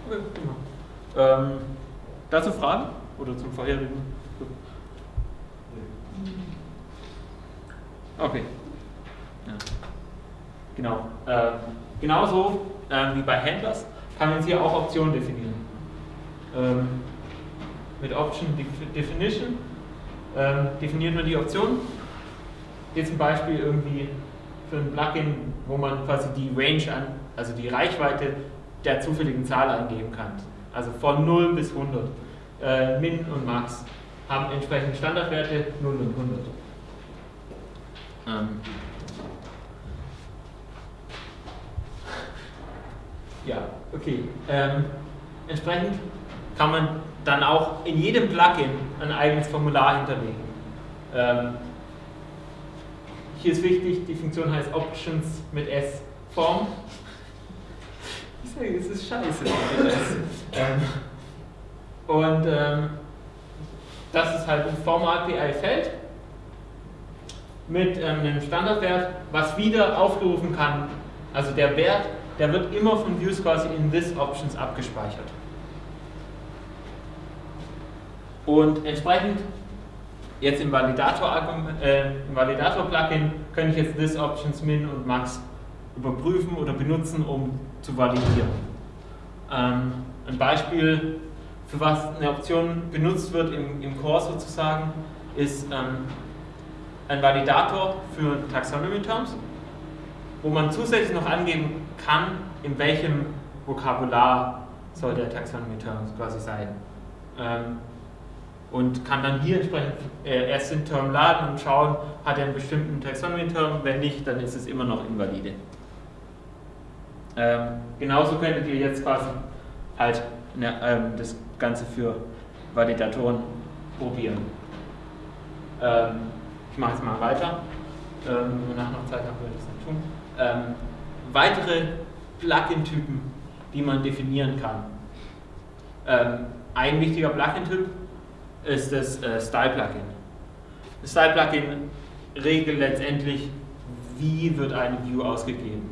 Okay, genau. Ähm, dazu Fragen? Oder zum vorherigen? Okay. Genau. Ähm, genauso ähm, wie bei Handlers kann man hier auch Optionen definieren. Ähm, mit Option Def- Definition ähm, definiert man die Option. Hier zum Beispiel irgendwie für ein Plugin, wo man quasi die Range an, also die Reichweite der zufälligen Zahl eingeben kann. Also von 0 bis 100. Äh, Min und Max haben entsprechend Standardwerte 0 und 100. Ähm. Ja, okay. Ähm, entsprechend kann man dann auch in jedem Plugin ein eigenes Formular hinterlegen. Ähm, hier ist wichtig, die Funktion heißt Options mit S Form. Ich sage, es ist scheiße. ähm, und ähm, das ist halt ein Form API-Feld mit ähm, einem Standardwert, was wieder aufgerufen kann. Also der Wert, der wird immer von Views quasi in this Options abgespeichert. Und entsprechend jetzt im Validator-Plugin äh, Validator kann ich jetzt this Options Min und Max überprüfen oder benutzen, um zu validieren. Ähm, ein Beispiel, für was eine Option benutzt wird im, im Core sozusagen, ist ähm, ein Validator für Taxonomy Terms, wo man zusätzlich noch angeben kann, in welchem Vokabular soll der Taxonomy Term quasi sein. Ähm, und kann dann hier entsprechend äh, erst den Term laden und schauen, hat er einen bestimmten Taxonomy-Term, wenn nicht, dann ist es immer noch invalide. Ähm, genauso könntet ihr jetzt quasi halt ne, ähm, das Ganze für Validatoren probieren. Ähm, ich mache jetzt mal weiter. Ähm, wenn wir nachher noch Zeit haben, würde ich das noch tun. Ähm, weitere Plugin-Typen, die man definieren kann. Ähm, ein wichtiger Plugin-Typ ist das äh, Style-Plugin. Das Style-Plugin regelt letztendlich, wie wird eine View ausgegeben.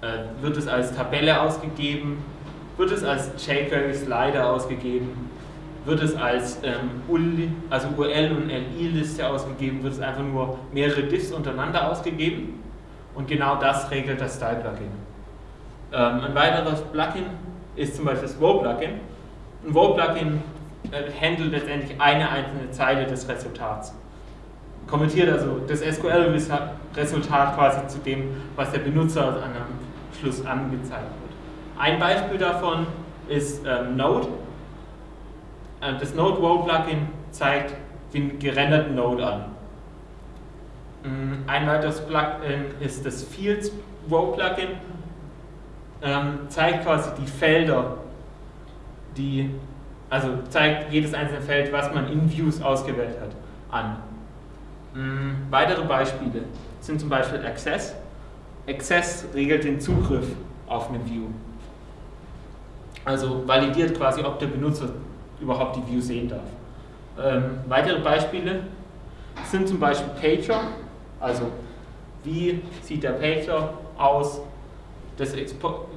Äh, wird es als Tabelle ausgegeben? Wird es als jQuery-Slider ausgegeben? Wird es als ähm, UL, also URL und LI-Liste ausgegeben? Wird es einfach nur mehrere Diffs untereinander ausgegeben? Und genau das regelt das Style-Plugin. Ähm, ein weiteres Plugin ist zum Beispiel das Wow-Plugin. Ein Wow-Plugin äh, handelt letztendlich eine einzelne Zeile des Resultats. Kommentiert also das SQL-Resultat quasi zu dem, was der Benutzer an am Schluss angezeigt wird. Ein Beispiel davon ist ähm, Node. Äh, das Node Row Plugin zeigt den gerenderten Node an. Mm, ein weiteres Plugin ist das Fields Row Plugin. Ähm, zeigt quasi die Felder, die, also zeigt jedes einzelne Feld, was man in Views ausgewählt hat, an. Ähm, weitere Beispiele sind zum Beispiel Access. Access regelt den Zugriff auf eine View. Also validiert quasi, ob der Benutzer überhaupt die View sehen darf. Ähm, weitere Beispiele sind zum Beispiel Pager, also wie sieht der Pager aus,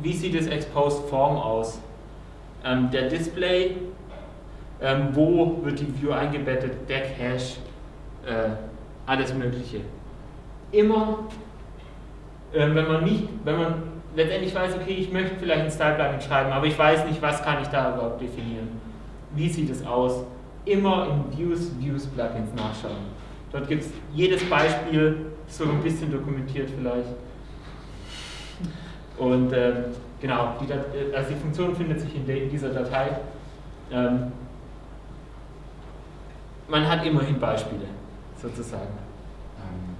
wie sieht das Exposed Form aus, ähm, der Display, ähm, wo wird die View eingebettet, der Cache, äh, alles Mögliche. Immer, äh, wenn man nicht, wenn man letztendlich weiß, okay, ich möchte vielleicht ein Style-Plugin schreiben, aber ich weiß nicht, was kann ich da überhaupt definieren. Wie sieht es aus? Immer in Views, Views-Plugins nachschauen. Dort gibt es jedes Beispiel, so ein bisschen dokumentiert vielleicht. Und ähm, genau, die, also die Funktion findet sich in, in dieser Datei. Ähm, man hat immerhin Beispiele, sozusagen. Ähm,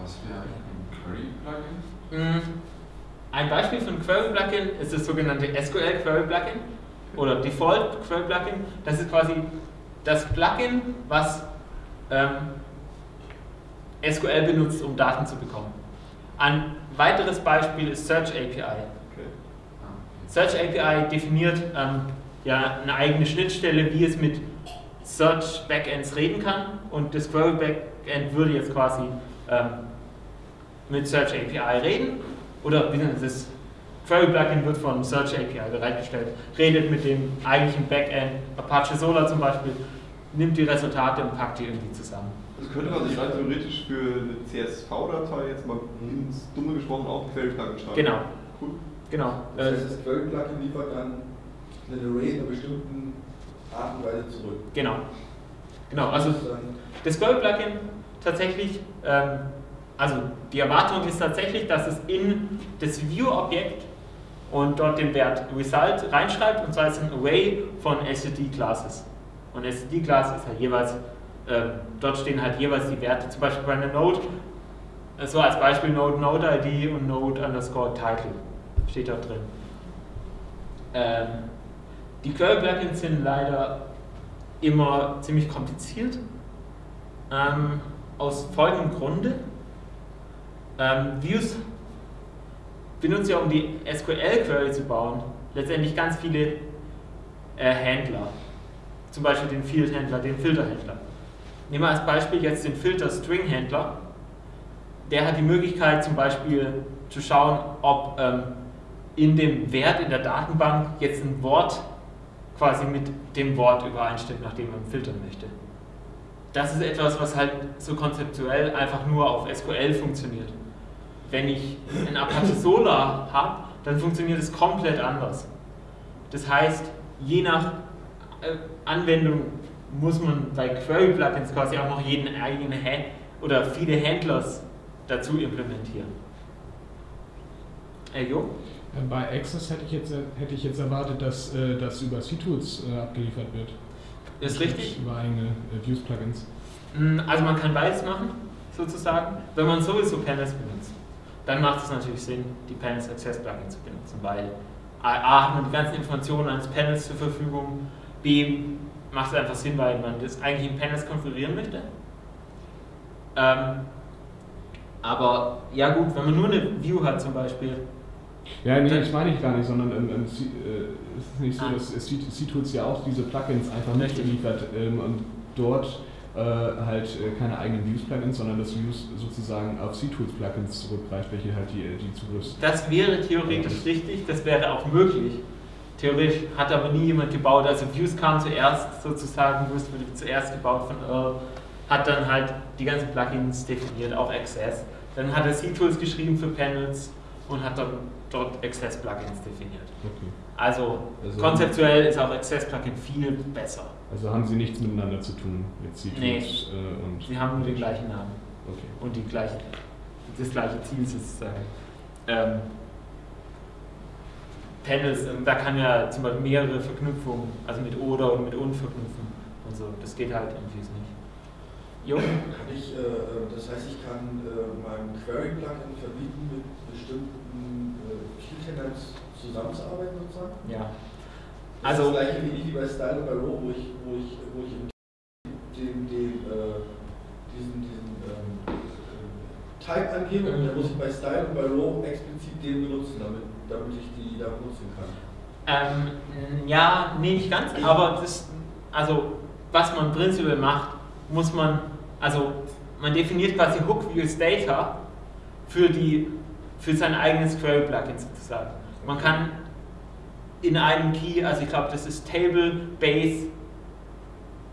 was wäre ein Query-Plugin? Ein Beispiel für ein Query-Plugin ist das sogenannte SQL-Query-Plugin oder Default-Query-Plugin. Das ist quasi das Plugin, was ähm, SQL benutzt, um Daten zu bekommen. Ein weiteres Beispiel ist Search API. Search API definiert ähm, ja, eine eigene Schnittstelle, wie es mit Search Backends reden kann und das Query Backend würde jetzt quasi ähm, mit Search API reden oder das Query Plugin wird von Search API bereitgestellt, redet mit dem eigentlichen Backend, Apache Solar zum Beispiel, nimmt die Resultate und packt die irgendwie zusammen. Das könnte man sich rein theoretisch für eine CSV-Datei jetzt mal ins Dumme gesprochen auch ein Query-Plugin schreiben. Genau. Cool. Genau. Das heißt, das Query-Plugin liefert dann eine Array in einer bestimmten Art und Weise zurück. Genau. Genau, also das Query-Plugin tatsächlich, ähm, also die Erwartung ist tatsächlich, dass es in das View-Objekt und dort den Wert Result reinschreibt und zwar ist ein Array von STD-Classes. Und STD-Class ist halt jeweils äh, dort stehen halt jeweils die Werte, zum Beispiel bei einer Node, äh, so als Beispiel Node Node ID und Node underscore Title steht dort drin. Ähm, die Query-Plugins sind leider immer ziemlich kompliziert. Ähm, aus folgendem Grunde. Ähm, Views benutzen ja, um die SQL-Query zu bauen, letztendlich ganz viele äh, Händler. Zum Beispiel den Field-Händler, den Filter-Händler. Nehmen wir als Beispiel jetzt den Filter String Händler. Der hat die Möglichkeit zum Beispiel zu schauen, ob ähm, in dem Wert in der Datenbank jetzt ein Wort quasi mit dem Wort übereinstimmt, nach dem man filtern möchte. Das ist etwas, was halt so konzeptuell einfach nur auf SQL funktioniert. Wenn ich ein Apache Solar habe, dann funktioniert es komplett anders. Das heißt, je nach äh, Anwendung muss man bei Query-Plugins quasi auch noch jeden eigenen Hand oder viele Handlers dazu implementieren. Äh, jo? Bei Access hätte ich jetzt, hätte ich jetzt erwartet, dass äh, das über CTools äh, abgeliefert wird. Ist richtig. Über eigene äh, Views-Plugins. Mm, also man kann beides machen, sozusagen. Wenn man sowieso Panels benutzt, dann macht es natürlich Sinn, die Panels Access Plugin zu benutzen, weil A hat man die ganzen Informationen eines Panels zur Verfügung, B macht es einfach Sinn, weil man das eigentlich in Panels konfigurieren möchte. Ähm, aber ja gut, wenn man nur eine View hat zum Beispiel. Ja, nee, das meine ich gar nicht, sondern ähm, ähm, äh, es ist nicht so, ah. dass C-Tools ja auch diese Plugins einfach nicht liefert ähm, und dort äh, halt äh, keine eigenen Views-Plugins, sondern das Views sozusagen auf C-Tools-Plugins zurückgreift, welche halt die, die Zugriffs... Das wäre theoretisch richtig, das wäre auch möglich. Theoretisch hat aber nie jemand gebaut. Also Views kam zuerst sozusagen, Views wurde zuerst gebaut von Earl, hat dann halt die ganzen Plugins definiert, auch Access. Dann hat er C-Tools geschrieben für Panels und hat dann dort Access-Plugins definiert. Okay. Also, also, konzeptuell ist auch Access-Plugin viel besser Also haben sie nichts miteinander zu tun mit C-Tools Nee. äh, und. Sie haben nur den gleichen Namen Okay. und die gleiche, das gleiche Ziel sozusagen. Ähm, Panels, ähm, da kann ja zum Beispiel mehrere Verknüpfungen, also mit oder und mit und verknüpfen und so. Das geht halt irgendwie nicht. Jo? Ich, äh, äh, das heißt, ich kann äh, meinem Query-Plugin verbieten, mit bestimmten Key-Tenants zusammenzuarbeiten sozusagen? Ja. Das Also- ist das gleiche wie bei Style und bei Row, wo ich, wo ich, wo ich den, den, diesen, diesen ähm, äh, Type angebe und dann muss ich bei Style und bei Row explizit den benutzen, damit, damit ich die da benutzen kann. Ähm, ja, nee, nicht ganz, aber das, also was man prinzipiell macht, muss man, also man definiert quasi Hook Views Data für, die, für sein eigenes Query-Plugin sozusagen. Man kann in einem Key, also ich glaube, das ist Table Base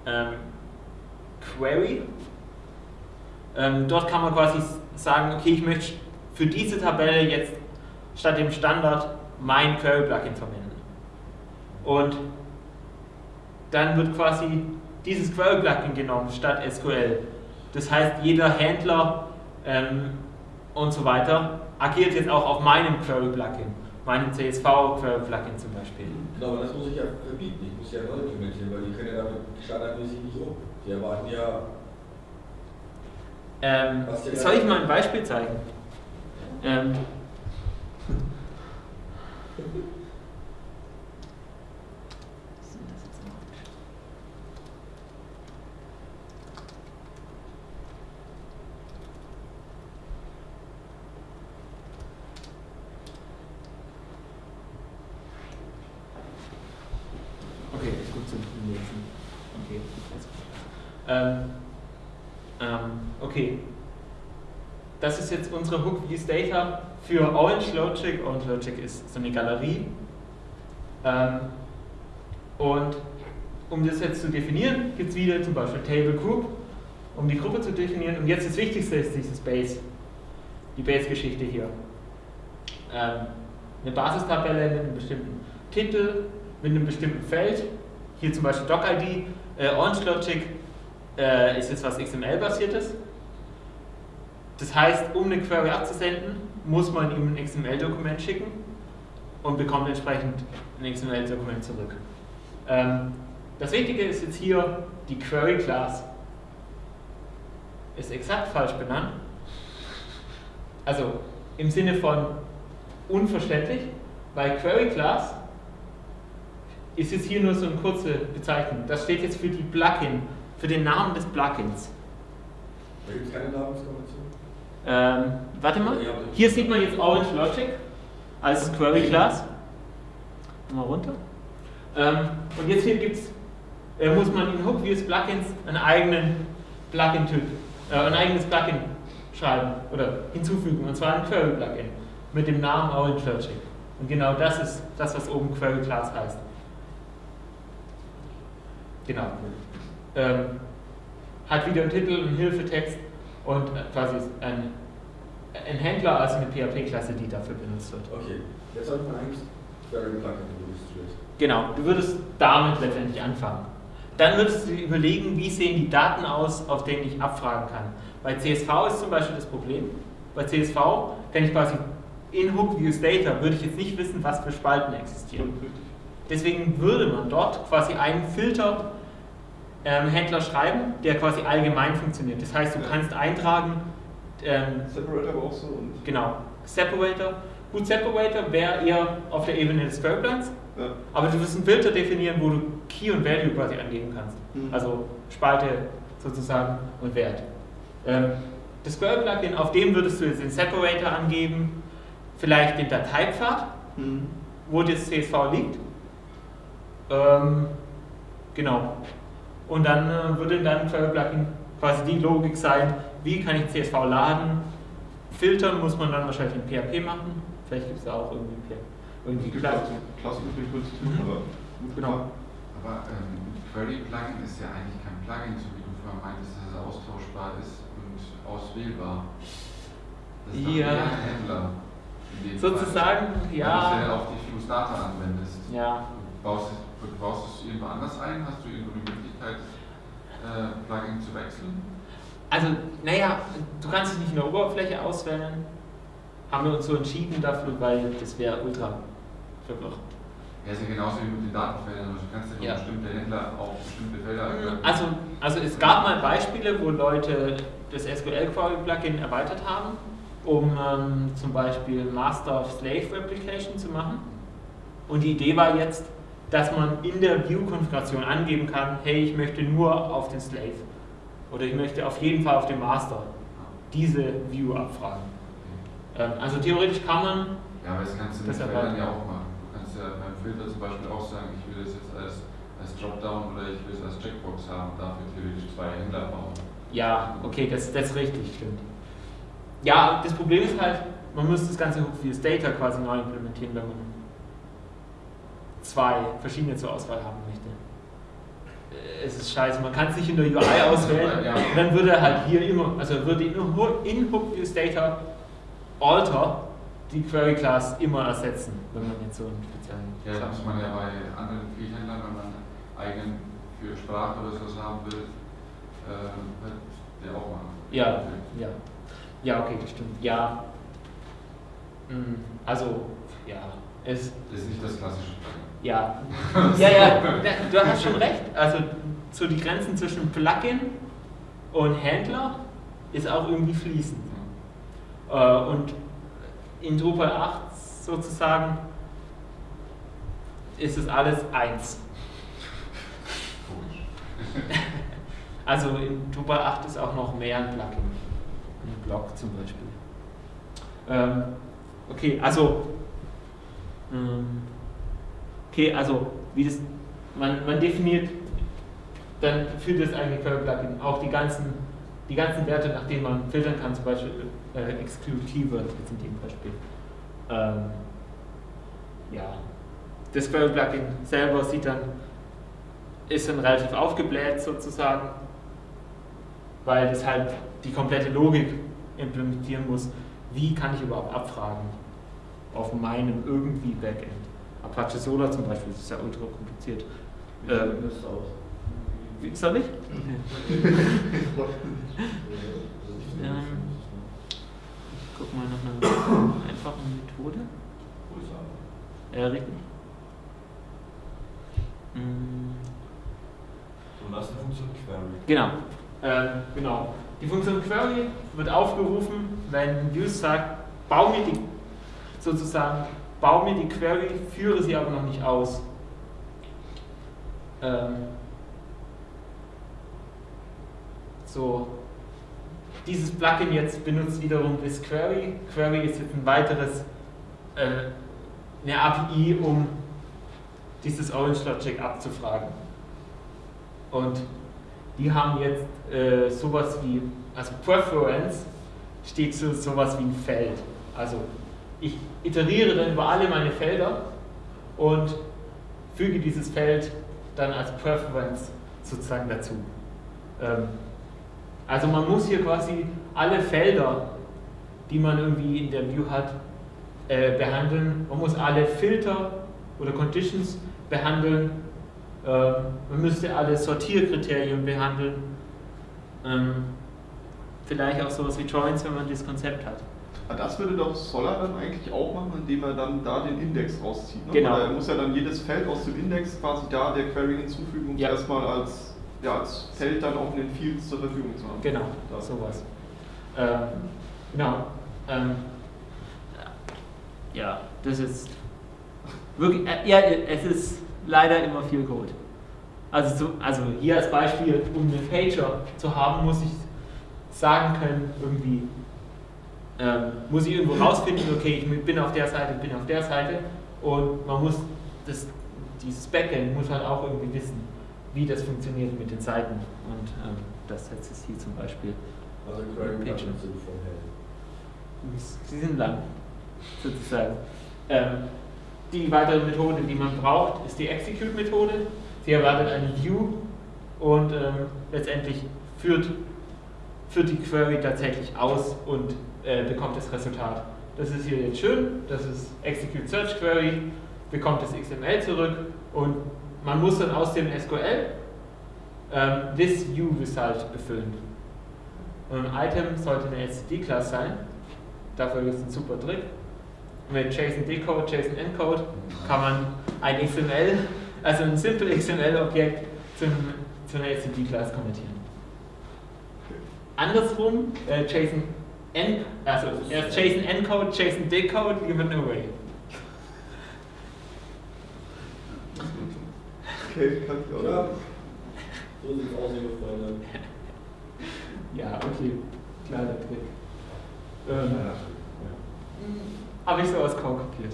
ähm, Query. Ähm, dort kann man quasi sagen, okay, ich möchte für diese Tabelle jetzt statt dem Standard mein Query-Plugin verwenden. Und dann wird quasi dieses Query-Plugin genommen statt SQL. Das heißt, jeder Händler ähm, und so weiter agiert jetzt auch auf meinem Query-Plugin, meinem CSV-Query-Plugin zum Beispiel. Genau, aber das muss ich ja verbieten. Ich muss ja neu implementieren, weil die können ja damit standardmäßig nicht um. Die erwarten ja, Ähm, soll ich mal ein Beispiel zeigen? Ähm, Okay, ist gut zum Lesen. Okay. Ähm, ähm, okay. Das ist jetzt unsere Hook Views Data für Orange Logic. Orange Logic ist so eine Galerie. Ähm, und um das jetzt zu definieren, gibt es wieder zum Beispiel Table Group, um die Gruppe zu definieren. Und jetzt das Wichtigste ist dieses Base, die Base-Geschichte hier. Ähm, eine Basistabelle mit einem bestimmten Titel, mit einem bestimmten Feld. Hier zum Beispiel Doc-ID. Äh, Orange Logic äh, ist jetzt was XML-basiertes. Das heißt, um eine Query abzusenden, muss man ihm ein XML-Dokument schicken und bekommt entsprechend ein XML-Dokument zurück. Ähm, das Wichtige ist jetzt hier, die Query-Class ist exakt falsch benannt. Also im Sinne von unverständlich, weil Query-Class ist jetzt hier nur so eine kurze Bezeichnung. Das steht jetzt für die Plugin, für den Namen des Plugins. da gibt es keine Namenskombination. Ähm, warte mal, hier sieht man jetzt Orange Logic als Query Class. Mal runter. Ähm, und jetzt hier gibt's, äh, muss man in Hook Views Plugins einen eigenen Plugin-Typ, äh, ein eigenes Plugin schreiben oder hinzufügen, und zwar ein Query Plugin mit dem Namen Orange Logic. Und genau das ist das, was oben Query Class heißt. Genau. Ähm, hat wieder einen Titel, einen Hilfetext und äh, quasi ein, ein Händler, also eine PHP-Klasse, die dafür benutzt wird. Okay, jetzt sollte man eigentlich Query-Plugin registriert. Genau, du würdest damit letztendlich anfangen. Dann würdest du dir überlegen, wie sehen die Daten aus, auf denen ich abfragen kann. Bei CSV ist zum Beispiel das Problem. Bei CSV kann ich quasi in Hook Views Data würde ich jetzt nicht wissen, was für Spalten existieren. Deswegen würde man dort quasi einen Filter ähm, Händler schreiben, der quasi allgemein funktioniert. Das heißt, du kannst eintragen, ähm, Separator aber auch so und. genau, Separator. Gut, Separator wäre eher auf der Ebene des Queryplans, Ja. aber du wirst einen Filter definieren, wo du Key und Value quasi angeben kannst. Mhm. Also Spalte sozusagen und Wert. Ähm, das Query-Plugin, auf dem würdest du jetzt den Separator angeben, vielleicht den Dateipfad, Mhm. wo das CSV liegt. Ähm, genau. Und dann äh, würde in deinem Query-Plugin quasi die Logik sein, wie kann ich CSV laden. Filtern muss man dann wahrscheinlich in PHP machen. Vielleicht gibt es da auch irgendwie, P- irgendwie Es gibt auch Klassen übrig, kurz zu Mhm. tun, aber gut Genau. gemacht. Aber ähm, Query-Plugin ist ja eigentlich kein Plugin, so wie du vorher meintest, dass es austauschbar ist und auswählbar. Das ist Ja. ein Händler. Sozusagen, Fall. Weil du ja. ja auf die Fuse Data anwendest. Ja, baust, es- du baust es irgendwo anders ein? Hast du irgendwo die Möglichkeit, äh, Plugin zu wechseln? Also, naja, du kannst es nicht in der Oberfläche auswählen. Haben wir uns so entschieden dafür, weil das wäre ultra verwirrend. Ja, ist ja genauso wie mit den Datenfeldern. Also du kannst ja, Ja. bestimmte Händler auf bestimmte Felder. Also, also es gab mal Beispiele, wo Leute das SQL Query Plugin erweitert haben, um ähm, zum Beispiel Master of Slave Replication zu machen. Und die Idee war jetzt, dass man in der View-Konfiguration angeben kann, hey, ich möchte nur auf den Slave oder ich möchte auf jeden Fall auf den Master diese View abfragen. Ähm, also theoretisch kann man, Ja, aber das kannst du mit Feldern ja auch machen. Du kannst ja beim Filter zum Beispiel auch sagen, ich will das jetzt als, als Dropdown oder ich will es als Checkbox haben, dafür theoretisch zwei Händler bauen. ja, okay, das, das ist richtig, stimmt. Ja, das Problem ist halt, man muss das ganze Hookviews Data quasi neu implementieren, wenn man zwei verschiedene zur Auswahl haben möchte. Es ist scheiße, man kann es nicht in der UI auswählen, Ja. dann würde halt hier immer, also würde in, in Hookviews Data Alter die Query Class immer ersetzen, wenn man jetzt so einen speziellen Ja, das muss man ja bei anderen Viehhändlern, wenn man eigenen für Sprache oder sowas haben will, äh, der auch machen. Ja, ja. Ja, okay, das stimmt. Ja. Mm, Also, ja. Es, Das ist nicht das klassische Plugin. ja. Ja, ja, du hast schon recht. Also, so die Grenzen zwischen Plugin und Händler ist auch irgendwie fließend. Äh, Und in Drupal 8 sozusagen ist es alles eins. Komisch. Also in Drupal 8 ist auch noch mehr ein Plugin. Ein Blog zum Beispiel. Ähm, okay, also. Okay, also wie das. Man, man definiert dann für das eigene Query-Plugin auch die ganzen, die ganzen Werte, nach denen man filtern kann, zum Beispiel äh, Keyword jetzt in dem Beispiel. Ähm, ja. Das Query-Plugin selber sieht dann, ist dann relativ aufgebläht sozusagen weil das halt die komplette Logik implementieren muss. Wie kann ich überhaupt abfragen auf meinem irgendwie Backend? Apache Solar zum Beispiel, das ist ja ultra kompliziert. Wie Ähm, das? Wie, soll ich? Ja. Ähm, ich guck mal nach einer einfachen Methode. Ja, richtig. Und was ist die Funktion Query? Genau. Ähm, genau. Die Funktion Query wird aufgerufen, wenn Use sagt, bau mir die, sozusagen, bau mir die Query, führe sie aber noch nicht aus. Ähm, so, dieses Plugin jetzt benutzt wiederum das Query. Query ist jetzt ein weiteres, äh, eine API, um dieses Orange Logic abzufragen. Und die haben jetzt äh, sowas wie, also Preference steht für sowas wie ein Feld. Also ich iteriere dann über alle meine Felder und füge dieses Feld dann als Preference sozusagen dazu. Ähm, also man muss hier quasi alle Felder, die man irgendwie in der View hat, äh, behandeln. Man muss alle Filter oder Conditions behandeln. Ähm, man müsste alle Sortierkriterien behandeln. Ähm, vielleicht auch sowas wie Joins, wenn man das Konzept hat. Ah, Das würde doch Solar dann eigentlich auch machen, indem er dann da den Index rauszieht. Ne? Genau. Weil Er muss ja dann jedes Feld aus dem Index quasi da der Query hinzufügen, um es Ja. erstmal als, ja, als Feld dann auch in den Fields zur Verfügung zu haben. Genau, Da. sowas. Ähm, genau. Ähm, ja, das ist wirklich, äh, ja, es ist leider immer viel Code. Also, zu, also hier als Beispiel, um eine Feature zu haben, muss ich sagen können, irgendwie, ähm, muss ich irgendwo rausfinden, okay, ich bin auf der Seite, bin auf der Seite und man muss das, dieses Backend muss halt auch irgendwie wissen, wie das funktioniert mit den Seiten und ähm, das setzt es hier zum Beispiel. Also Query Picture. Buttons sind. Sie sind lang, sozusagen. Ähm, die weitere Methode, die man braucht, ist die Execute-Methode. Sie erwartet eine View und ähm, letztendlich führt, führt die Query tatsächlich aus und äh, bekommt das Resultat. Das ist hier jetzt schön, das ist Execute Search Query, bekommt das XML zurück und man muss dann aus dem SQL ähm, this view result befüllen. Und ein Item sollte eine STD-Class sein. Dafür gibt es einen super Trick. Mit JSON Decode, JSON Encode kann man ein XML, also ein simple XML-Objekt zu einer STD-Class konvertieren. Andersrum, äh, JSON En, also erst JSON Encode, JSON Decode, give it away. Okay, kann ich auch. Ja. So sieht es aus, liebe Freunde. Ja, okay, kleiner Trick. Ähm, Ja. Habe ich sowas kaum kopiert.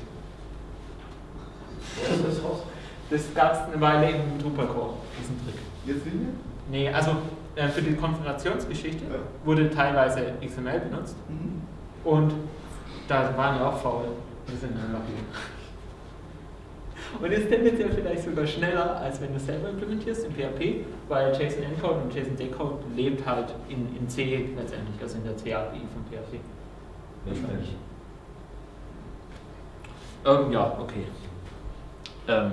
Was ist das raus? Das gab es eine Weile im Drupal Core, diesen Trick. Jetzt nicht mehr? Nee, also äh, für die Konfigurationsgeschichte Ja. wurde teilweise XML benutzt Mhm. und da waren wir auch faul. Wir sind einfach hier. Und ist tendenziell vielleicht sogar schneller, als wenn du es selber implementierst in PHP, weil JSON Encode und JSON Decode lebt halt in, in C letztendlich, also in der C-API von PHP. Wahrscheinlich. Ähm, ja, okay. Ähm,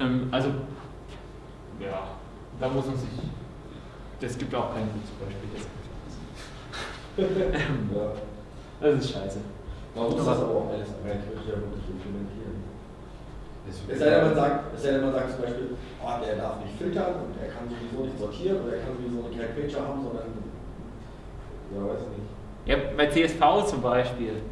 ähm, also, ja, da muss man sich. Das gibt auch kein gutes Beispiel. Das, Ja. das ist scheiße. Man muss das aber auch alles ja wirklich implementieren. Es sei denn, man sagt, es sei denn, man sagt zum Beispiel, oh, der darf nicht filtern und er kann sowieso nicht sortieren oder er kann sowieso nicht Get Picture haben, sondern. Ja, weiß ich nicht. Ja, bei CSV zum Beispiel.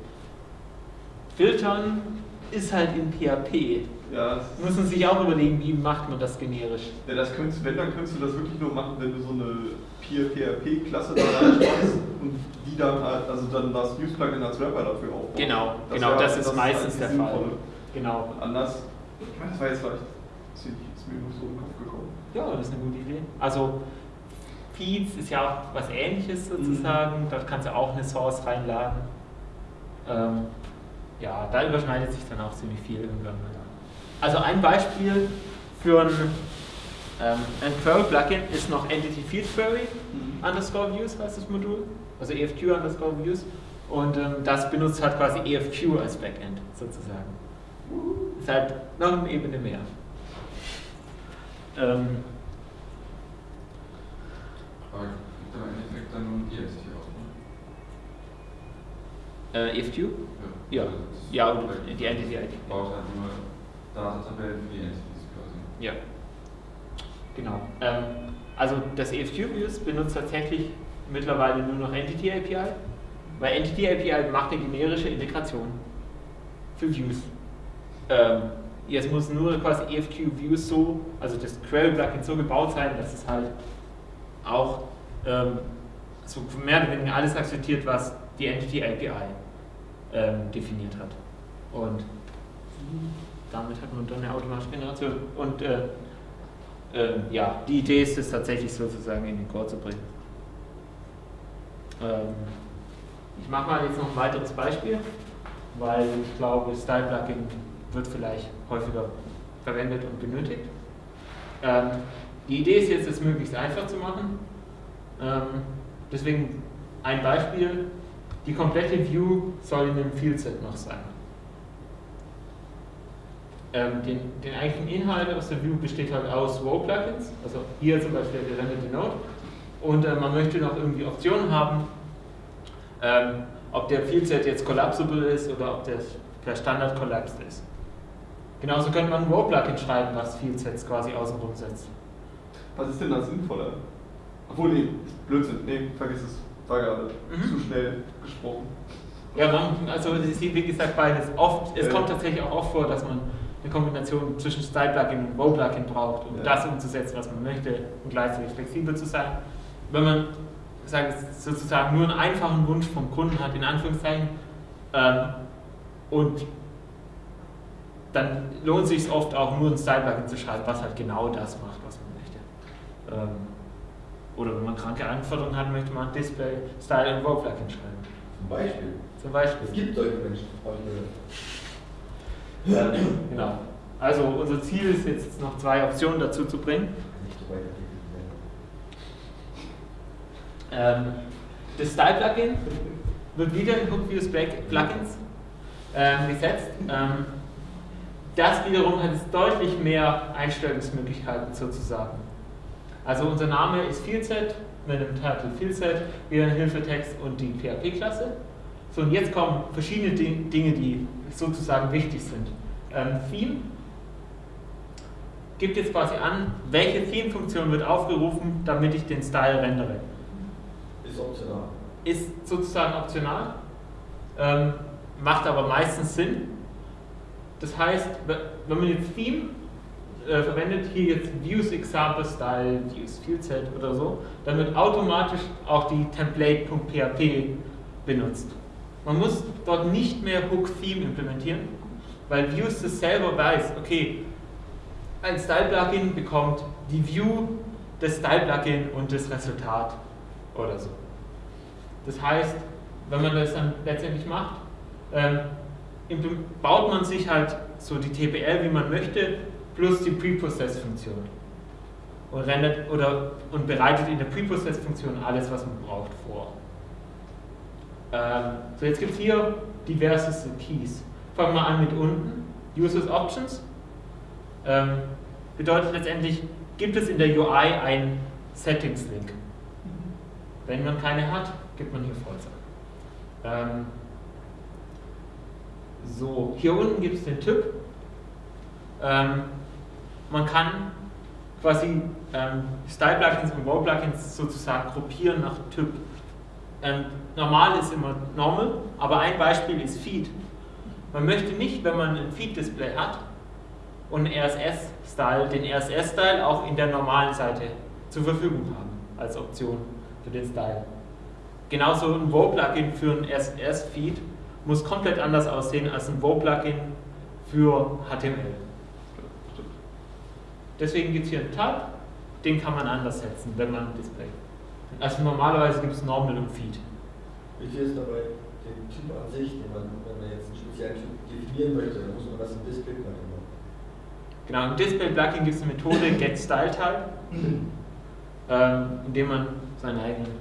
Filtern ist halt in PHP. Ja, das, Muss man sich auch überlegen, wie macht man das generisch. ja, das könntest, wenn, dann könntest du das wirklich nur machen, wenn du so eine PHP-Klasse da reinschmeißt und die dann halt, also dann das News-Plugin als Wrapper dafür aufbaust. Genau, genau, das ist meistens eigentlich der Fall. Sinnvolle. Genau. Und anders, ich meine, das war jetzt vielleicht, ist mir ist mir nur so in den Kopf gekommen. Ja, das ist eine gute Idee. Also Feeds ist ja auch was ähnliches sozusagen. Dort kannst du auch eine Source reinladen. Ähm, ja, da überschneidet sich dann auch ziemlich viel irgendwann mal. Also ein Beispiel für ein, ähm, ein Query-Plugin ist noch Entity Field Query underscore Views heißt das Modul. Also EFQ underscore Views. Und ähm, das benutzt halt quasi EFQ als Backend sozusagen. Ist halt noch eine Ebene mehr. Ähm, Aber gibt aber im Endeffekt dann nur ein ESC aus, ne? Äh, EFQ? Ja. Also das Ja, und die Entity ID. Baut halt nur Datatabellen für die Entities quasi. Ja. Genau. Ähm, also das EFQ-Views benutzt tatsächlich mittlerweile nur noch Entity API, weil Entity API macht eine generische Integration für Views. Ähm, jetzt muss nur quasi EFQ Views so, also das Query-Plugin so gebaut sein, dass es halt auch ähm, so mehr oder weniger alles akzeptiert, was die Entity API ähm, definiert hat. Und damit hat man dann eine automatische Generation. Und äh, ähm, ja, die Idee ist es tatsächlich sozusagen in den Core zu bringen. Ähm, ich mache mal jetzt noch ein weiteres Beispiel, weil ich glaube, Style Plugin wird vielleicht häufiger verwendet und benötigt. Ähm, die Idee ist jetzt, es möglichst einfach zu machen. Ähm, deswegen ein Beispiel: Die komplette View soll in einem Fieldset noch sein. Ähm, den, den eigentlichen Inhalt aus der View besteht halt aus Row-Plugins, also hier zum Beispiel der gerenderte Node. Und äh, man möchte noch irgendwie Optionen haben, ähm, ob der Fieldset jetzt collapsible ist oder ob der per Standard collapsed ist. Genauso könnte man ein Row-Plugin schreiben, was Fieldsets quasi außenrum setzt. Was ist denn da sinnvoller? Obwohl, nee, Blödsinn, nee, vergiss es. War gerade Mhm. zu schnell gesprochen. Ja, man, also es ist wie gesagt beides. Oft, es Ja. kommt tatsächlich auch oft vor, dass man eine Kombination zwischen Style-Plugin und Row-Plugin braucht, um Ja. das umzusetzen, was man möchte und gleichzeitig flexibel zu sein. Wenn man sagen, sozusagen nur einen einfachen Wunsch vom Kunden hat, in Anführungszeichen, ähm, und dann lohnt es sich oft auch nur ein Style-Plugin zu schreiben, was halt genau das macht, was man möchte. Ähm, oder wenn man kranke Anforderungen hat, möchte man Display, Style und Row-Plugin schreiben. Zum Beispiel. Zum Beispiel. Es gibt solche Menschen. Ähm, genau. Also unser Ziel ist jetzt noch zwei Optionen dazu zu bringen. Ähm, das Style-Plugin wird wieder in HookViews Plugins ähm, gesetzt. Ähm, das wiederum hat jetzt deutlich mehr Einstellungsmöglichkeiten sozusagen. Also unser Name ist Fieldset mit dem Title Fieldset, wieder ein Hilfetext und die PHP-Klasse. So, und jetzt kommen verschiedene Dinge, die sozusagen wichtig sind. Ähm, Theme gibt jetzt quasi an, welche Theme-Funktion wird aufgerufen, damit ich den Style rendere. Ist optional. Ist sozusagen optional, ähm, macht aber meistens Sinn. Das heißt, wenn man jetzt Theme äh, verwendet, hier jetzt Views Example Style, Views Fieldset oder so, dann wird automatisch auch die Template.php benutzt. Man muss dort nicht mehr Hook Theme implementieren, weil Views das selber weiß, okay, ein Style-Plugin bekommt die View des Style-Plugin und das Resultat oder so. Das heißt, wenn man das dann letztendlich macht, ähm, baut man sich halt so die TPL, wie man möchte, plus die Preprocess-Funktion. Und, und bereitet in der Preprocess-Funktion alles, was man braucht, vor. Ähm, so, jetzt gibt es hier diverse Keys. Fangen wir an mit unten. Users Options. Ähm, bedeutet letztendlich, gibt es in der UI einen Settings-Link. Wenn man keine hat, gibt man hier False ähm, so, hier unten gibt es den Typ. Ähm, man kann quasi Style-Plugins und Wow-Plugins sozusagen gruppieren nach Typ. Ähm, normal ist immer Normal, aber ein Beispiel ist Feed. Man möchte nicht, wenn man ein Feed-Display hat und RSS-Style, den RSS-Style auch in der normalen Seite zur Verfügung haben, als Option für den Style. Genauso ein Wow-Plugin für ein RSS-Feed muss komplett anders aussehen als ein Wow-Plugin für HTML. Deswegen gibt es hier einen Tab, den kann man anders setzen, wenn man ein Display. Also normalerweise gibt es Normal und Feed. Wichtig ist dabei den Typ an sich, den man, wenn man jetzt einen speziellen Typ definieren möchte, dann muss man das im Display-Plugin machen. Genau, im Display-Plugin gibt es eine Methode getStyleType, ähm, indem man seinen eigenen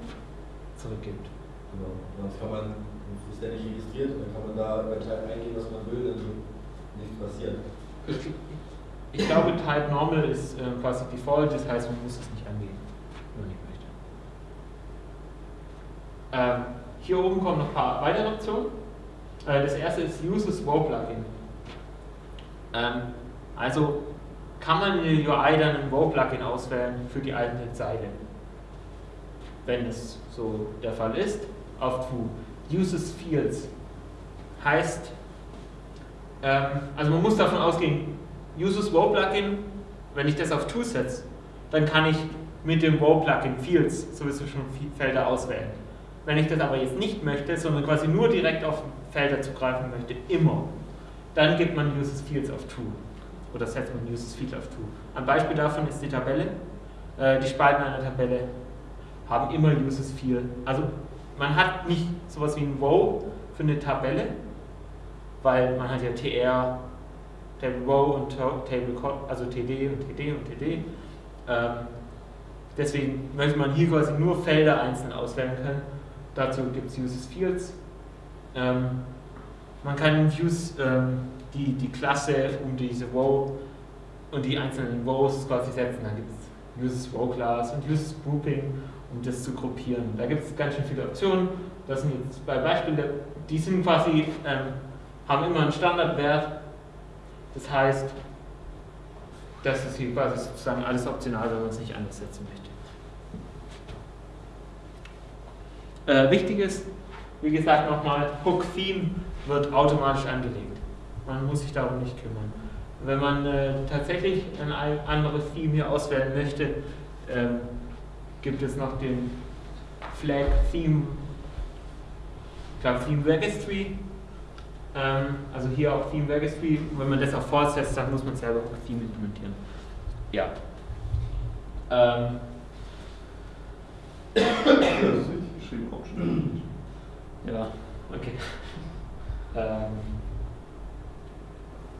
zurückgibt. Genau, sonst kann man ist der nicht registriert und dann kann man da bei Type eingeben, was man will, dann nichts passiert. Ich, ich glaube, Type Normal ist äh, quasi Default, das heißt, man muss es nicht angeben, wenn man nicht möchte. Ähm, hier oben kommen noch ein paar weitere Optionen. Äh, das erste ist Uses Wow Plugin. Ähm, also kann man in der UI dann ein Wow Plugin auswählen für die eigene Zeile. Wenn es so der Fall ist, auf True uses fields heißt, ähm, also man muss davon ausgehen, uses wow plugin, wenn ich das auf to setze, dann kann ich mit dem wow plugin fields sowieso schon Felder auswählen. Wenn ich das aber jetzt nicht möchte, sondern quasi nur direkt auf Felder zugreifen möchte, immer, dann gibt man uses fields auf to oder setzt man uses field auf to. Ein Beispiel davon ist die Tabelle. Äh, die Spalten einer Tabelle haben immer uses field, also man hat nicht sowas wie ein Row für eine Tabelle, weil man hat ja TR, Table Row und Table, also TD und TD und TD. Ähm, deswegen möchte man hier quasi nur Felder einzeln auswählen können. Dazu gibt es Uses Fields. Ähm, man kann Views ähm, die, die Klasse um diese Row und die einzelnen Rows quasi setzen. Dann gibt es Uses Row Class und Uses Grouping um das zu gruppieren. Da gibt es ganz schön viele Optionen. Das sind jetzt zwei Beispiele, die sind quasi, ähm, haben immer einen Standardwert. Das heißt, das ist hier quasi sozusagen alles optional, wenn man es nicht anders setzen möchte. Äh, wichtig ist, wie gesagt nochmal, Hook Theme wird automatisch angelegt. Man muss sich darum nicht kümmern. Wenn man äh, tatsächlich ein anderes Theme hier auswählen möchte, ähm, gibt es noch den Flag Theme, ich glaube Theme Registry. Ähm, also hier auch Theme Registry. wenn man das auch fortsetzt, dann muss man selber auch Theme implementieren. Ja. Ähm. Geschrieben, auch schon. Ja, okay. Ähm.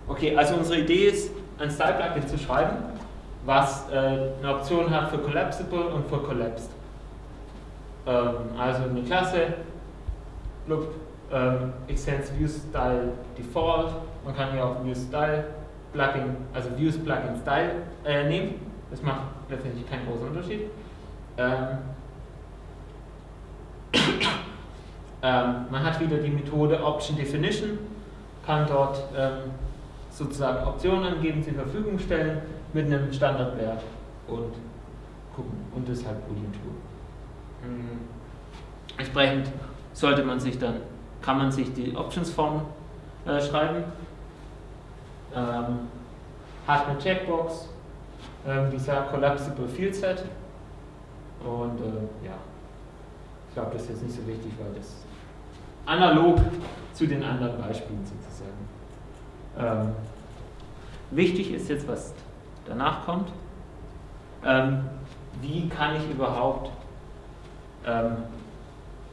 Okay, also unsere Idee ist, ein Style-Plugin zu schreiben, was äh, eine Option hat für Collapsible und für Collapsed. Ähm, also eine Klasse, look, ähm, extends ViewStyle Default, man kann hier auch ViewStyle Plugin, also Views Plugin Style äh, nehme. Das macht letztendlich keinen großen Unterschied. Ähm, ähm, man hat wieder die Methode Option Definition, kann dort ähm, sozusagen Optionen angeben, zur Verfügung stellen mit einem Standardwert und gucken und das halt Boolean tun. Mhm. Entsprechend sollte man sich dann, kann man sich die Options-Form äh, schreiben, ähm, hat eine Checkbox, ähm, die sagt Collapsible Field Set und äh, ja, ich glaube, das ist jetzt nicht so wichtig, weil das analog zu den anderen Beispielen sozusagen. Ähm, wichtig ist jetzt, was danach kommt. Ähm, wie kann ich überhaupt ähm,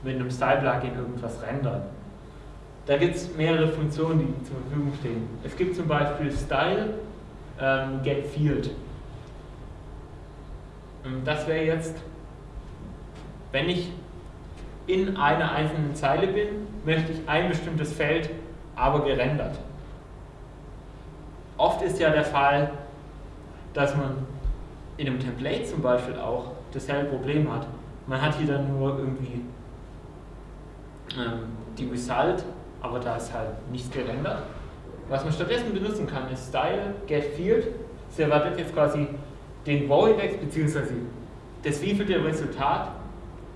mit einem Style-Plugin irgendwas rendern? Da gibt es mehrere Funktionen, die zur Verfügung stehen. Es gibt zum Beispiel Style ähm, Get Field. Ähm, das wäre jetzt, wenn ich in einer einzelnen Zeile bin, möchte ich ein bestimmtes Feld aber gerendert. Oft ist ja der Fall, dass man in einem Template zum Beispiel auch dasselbe Problem hat. Man hat hier dann nur irgendwie ähm, die Result, aber da ist halt nichts gerendert. Was man stattdessen benutzen kann, ist Style Get Field. Das erwartet jetzt quasi den Voidex bzw. das wievielte Resultat,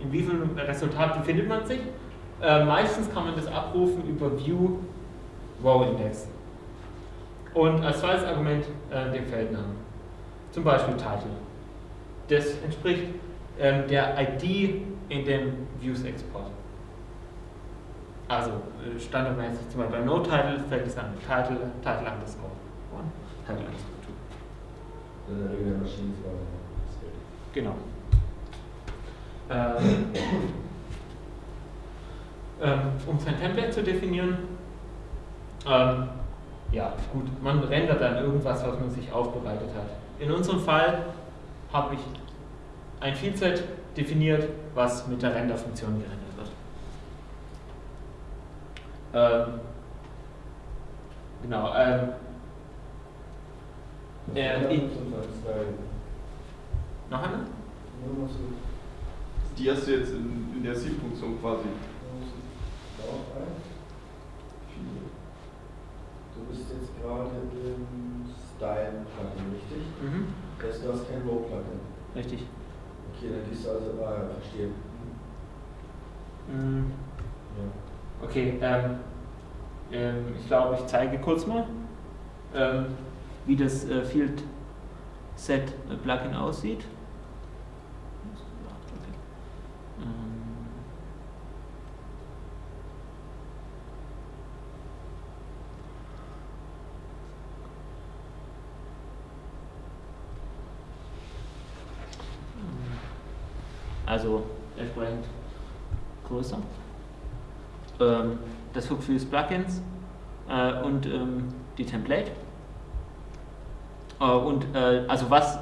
in wie viel Resultat befindet man sich. Äh, meistens kann man das abrufen über View Row Index. Und als zweites Argument äh, den Feldnamen. Zum Beispiel Title. Das entspricht ähm, der ID in dem Views-Export. Also äh, standardmäßig zum Beispiel bei No-Title fällt es an Title, Title underscore 1, Title underscore 2. In der Regel der Maschinenfrage. Genau. Ähm, ähm, um sein Template zu definieren, ähm, ja gut, man rendert dann irgendwas, was man sich aufbereitet hat. In unserem Fall habe ich ein Field-Set definiert, was mit der Render-Funktion gerendert wird. Ähm, genau. Ähm, äh, noch eine? Die hast du jetzt in, in der C-Funktion quasi. Du bist jetzt gerade im Style-Plugin, richtig? Mhm. Das heißt, du hast kein Row-Plugin. Richtig. Okay, dann gehst du also, ah ja, verstehe. Mhm. Ja. Okay, ähm, ähm, ich glaube, ich zeige kurz mal, ähm, wie das äh, Field Set äh, Plugin aussieht. Okay. Ähm, Also entsprechend größer. Ähm, das Hook für Plugins äh, und ähm, die Template. Äh, und äh, also was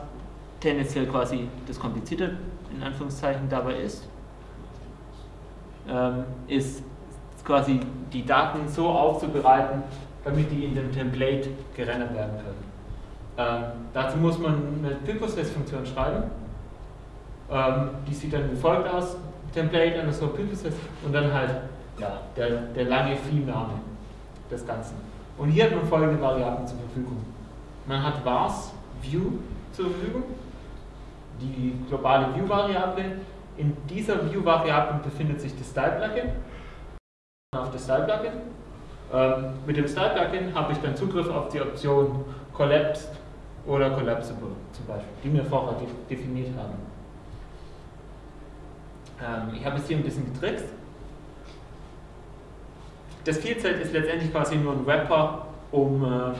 tendenziell quasi das Komplizierte in Anführungszeichen dabei ist, ist quasi die Daten so aufzubereiten, damit die in dem Template gerendert werden können. Ähm, dazu muss man eine Purpose-Funktion schreiben. Ähm, die sieht dann wie folgt aus: Template, underscore Purpose und dann halt ja, der, der lange Theme-Name des Ganzen. Und hier hat man folgende Variablen zur Verfügung. Man hat vars view zur Verfügung, die globale View-Variable. In dieser View-Variable befindet sich das Style-Plugin. Auf das Style-Plugin. Ähm, mit dem Style-Plugin habe ich dann Zugriff auf die Option Collapsed oder Collapsible zum Beispiel, die wir vorher de definiert haben. Ähm, ich habe es hier ein bisschen getrickst. Das Field-Set ist letztendlich quasi nur ein Wrapper um äh,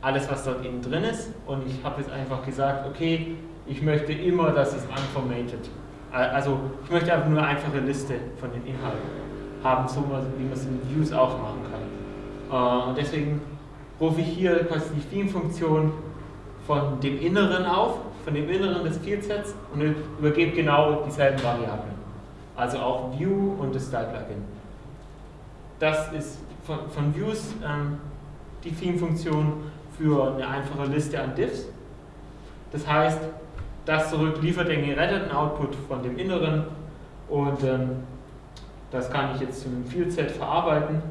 alles, was dort innen drin ist. Und ich habe jetzt einfach gesagt, okay, ich möchte immer, dass es unformatted. Also ich möchte einfach nur eine einfache Liste von den Inhalten haben, so wie man es in Views auch machen kann. Äh, und deswegen rufe ich hier quasi die Theme-Funktion von dem Inneren auf, von dem Inneren des Fieldsets und übergebe genau dieselben Variablen. Also auch View und das Style-Plugin. Das ist von, von Views ähm, die Theme-Funktion, für eine einfache Liste an Diffs. Das heißt, das zurück liefert den geretteten Output von dem inneren und ähm, das kann ich jetzt zu einem Field-Set verarbeiten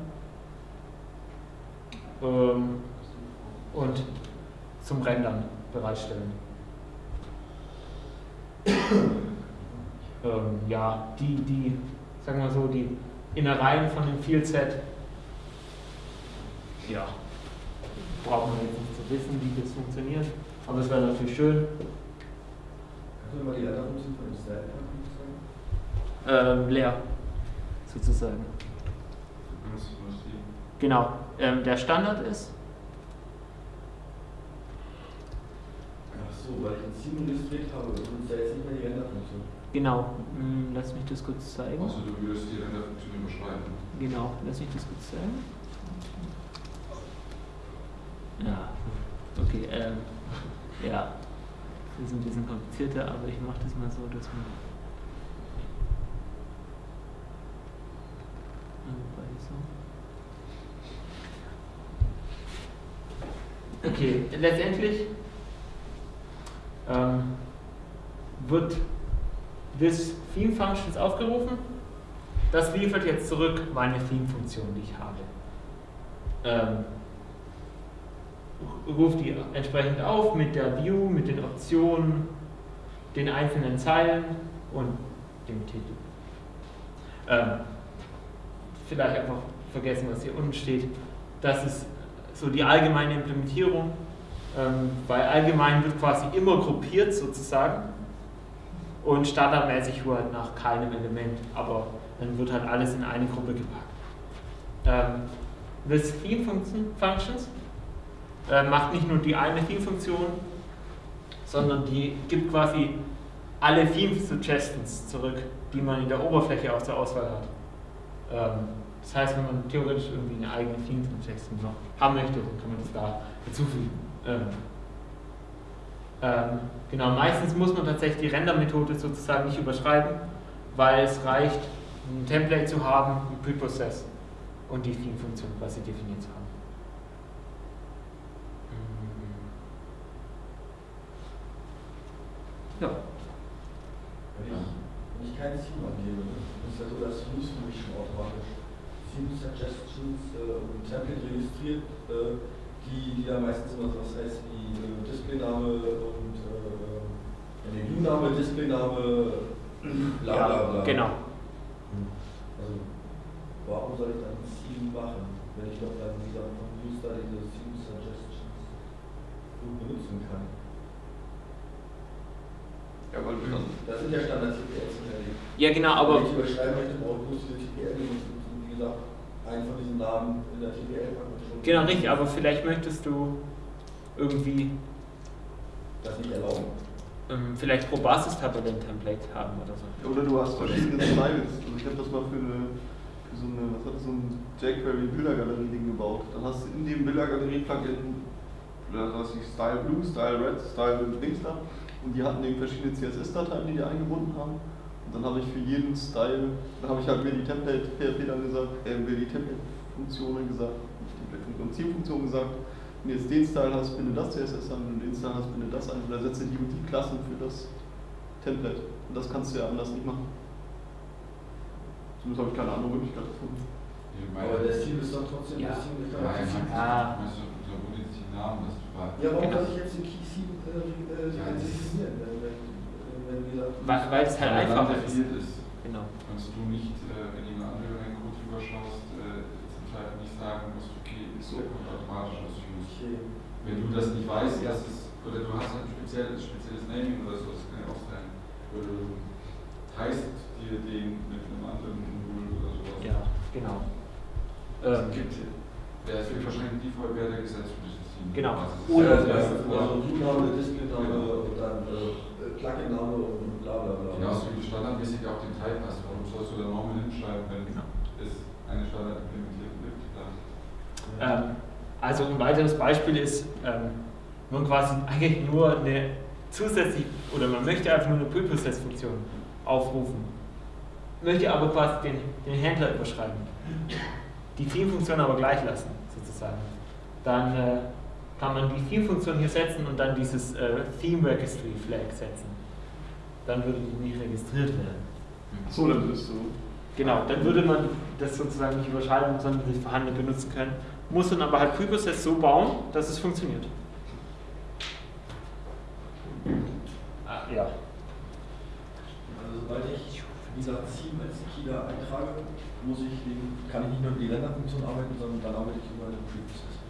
ähm, und zum Rendern bereitstellen. ähm, ja, die, die, sagen wir so, die Innereien von dem Field-Set, ja, braucht man jetzt nicht zu wissen, wie das funktioniert, aber es wäre natürlich schön. Du mal die Renderfunktion von dem sagen? Ähm, leer, sozusagen. Genau, ähm, der Standard ist, Ach so, weil ich ein Team registriert habe und da jetzt nicht mehr die Renderfunktion. genau, hm, lass mich das kurz zeigen. Außer du würdest die Renderfunktion überschreiben. Genau, lass mich das kurz zeigen. Ja, okay, ähm, ja, das ist ein bisschen komplizierter, aber ich mache das mal so, dass man. Ah, wobei so. Okay, letztendlich ähm, wird this Theme Functions aufgerufen. Das liefert jetzt zurück meine Theme-Funktion, die ich habe. Ähm, ruft die entsprechend auf mit der View, mit den Optionen, den einzelnen Zeilen und dem Titel. Ähm, vielleicht einfach vergessen, was hier unten steht. Das ist so die allgemeine Implementierung, ähm, weil allgemein wird quasi immer gruppiert sozusagen und standardmäßig halt nach keinem Element, aber dann wird halt alles in eine Gruppe gepackt. Ähm, this Theme Function, Functions äh, macht nicht nur die eine Theme-Funktion, sondern die gibt quasi alle Theme-Suggestions zurück, die man in der Oberfläche auch zur Auswahl hat. Ähm, das heißt, wenn man theoretisch irgendwie eine eigene Theme-Suggestion noch haben möchte, dann kann man das da hinzufügen. Ähm, ähm, genau, meistens muss man tatsächlich die Render-Methode sozusagen nicht überschreiben, weil es reicht, ein Template zu haben, ein Preprocess und die Theme-Funktion quasi definiert zu haben. Ja. Wenn ich, wenn ich kein Team angebe, ist ja so, dass Views für mich schon automatisch Team Suggestions äh, und Template registriert, äh, die, die da meistens immer so was heißt wie äh, Displayname und äh, View-Name, Displayname, bla bla bla. Ja, genau. Also, warum soll ich dann ein Team machen, wenn ich doch dann wieder Views da diese Team Suggestions gut benutzen kann? Ja, weil du dann. Das sind ja Standard-TPLs hinterlegt. Ja, genau, aber Wenn ich überschreiben möchte, brauche ich diese TPL wie gesagt, einen von diesen Namen in der TPL packen genau richtig, aber vielleicht möchtest du irgendwie Das nicht erlauben. ähm, vielleicht pro Basis-Tabelle ein Template haben oder so. Oder du hast verschiedene Styles. Also ich habe das mal für, eine, für so eine, was hat das, so ein jQuery Bildergalerie-Ding gebaut. Dann hast du in dem Bildergalerie-Plugin, da hast du Style Blue, Style Red, Style Dings da. Und die hatten eben verschiedene CSS-Dateien, die die eingebunden haben. Und dann habe ich für jeden Style, dann habe ich halt mir die Template PHP dann gesagt, äh, mir die Template-Funktionen gesagt, nicht Template-Funktion, Zielfunktion gesagt. Wenn du jetzt den Style hast, binde das CSS an, wenn du den Style hast, binde das an. Und dann setze die und die Klassen für das Template. Und das kannst du ja anders nicht machen. Zumindest habe ich keine andere Möglichkeit gefunden. Aber das Team ist doch trotzdem Ja. das Team der Ah. meinst du unter unterschiedlichen Namen, dass du fragst. Ja, warum Genau. soll ich jetzt den Key 7 Ja, das- definieren? Wenn, wenn, wenn, gesagt, Weil, weil es halt Weil einfach dann ist. definiert ist. Genau. Kannst du nicht, äh, wenn jemand andere einen Code überschaust, äh, zum Teil nicht sagen musst, okay, ist der kommt automatisch aus Views. okay. Wenn du das nicht weißt, dass es, oder du hast ein spezielles, spezielles Naming oder so, das kann ja auch sein. Oder du heißt dir den mit einem anderen Modul oder sowas. Ja, genau. Es Ähm, gibt, der wird wahrscheinlich Default-Werte gesetzt für dieses Team. Genau. Also Oder- ja Also Wort. View-Name, Display-Name und dann äh, Plugin-Name und bla bla bla. Genauso wie du standardmäßig auch den Type hast. Warum sollst du da nochmal hinschreiben, wenn Genau. es eine Standardimplementierung gibt? Ähm, also ein weiteres Beispiel ist, ähm, man quasi eigentlich nur eine zusätzlich, oder man möchte einfach nur eine Preprocess-Funktion aufrufen, möchte aber quasi den, den Händler überschreiben, die Theme-Funktion aber gleich lassen, sozusagen. Dann äh, kann man die Theme-Funktion hier setzen und dann dieses äh, Theme Registry Flag setzen. Dann würde die nicht registriert werden. So, dann ist es so. Genau, dann würde man das sozusagen nicht überschreiben, sondern das vorhandene benutzen können. Muss dann aber halt Preprocess so bauen, dass es funktioniert. Ah, ja. Also sobald ich dieser Theme als Keyler eintrage, muss ich den, kann ich nicht nur über die Renderfunktion arbeiten, sondern dann arbeite ich über den Preprocess.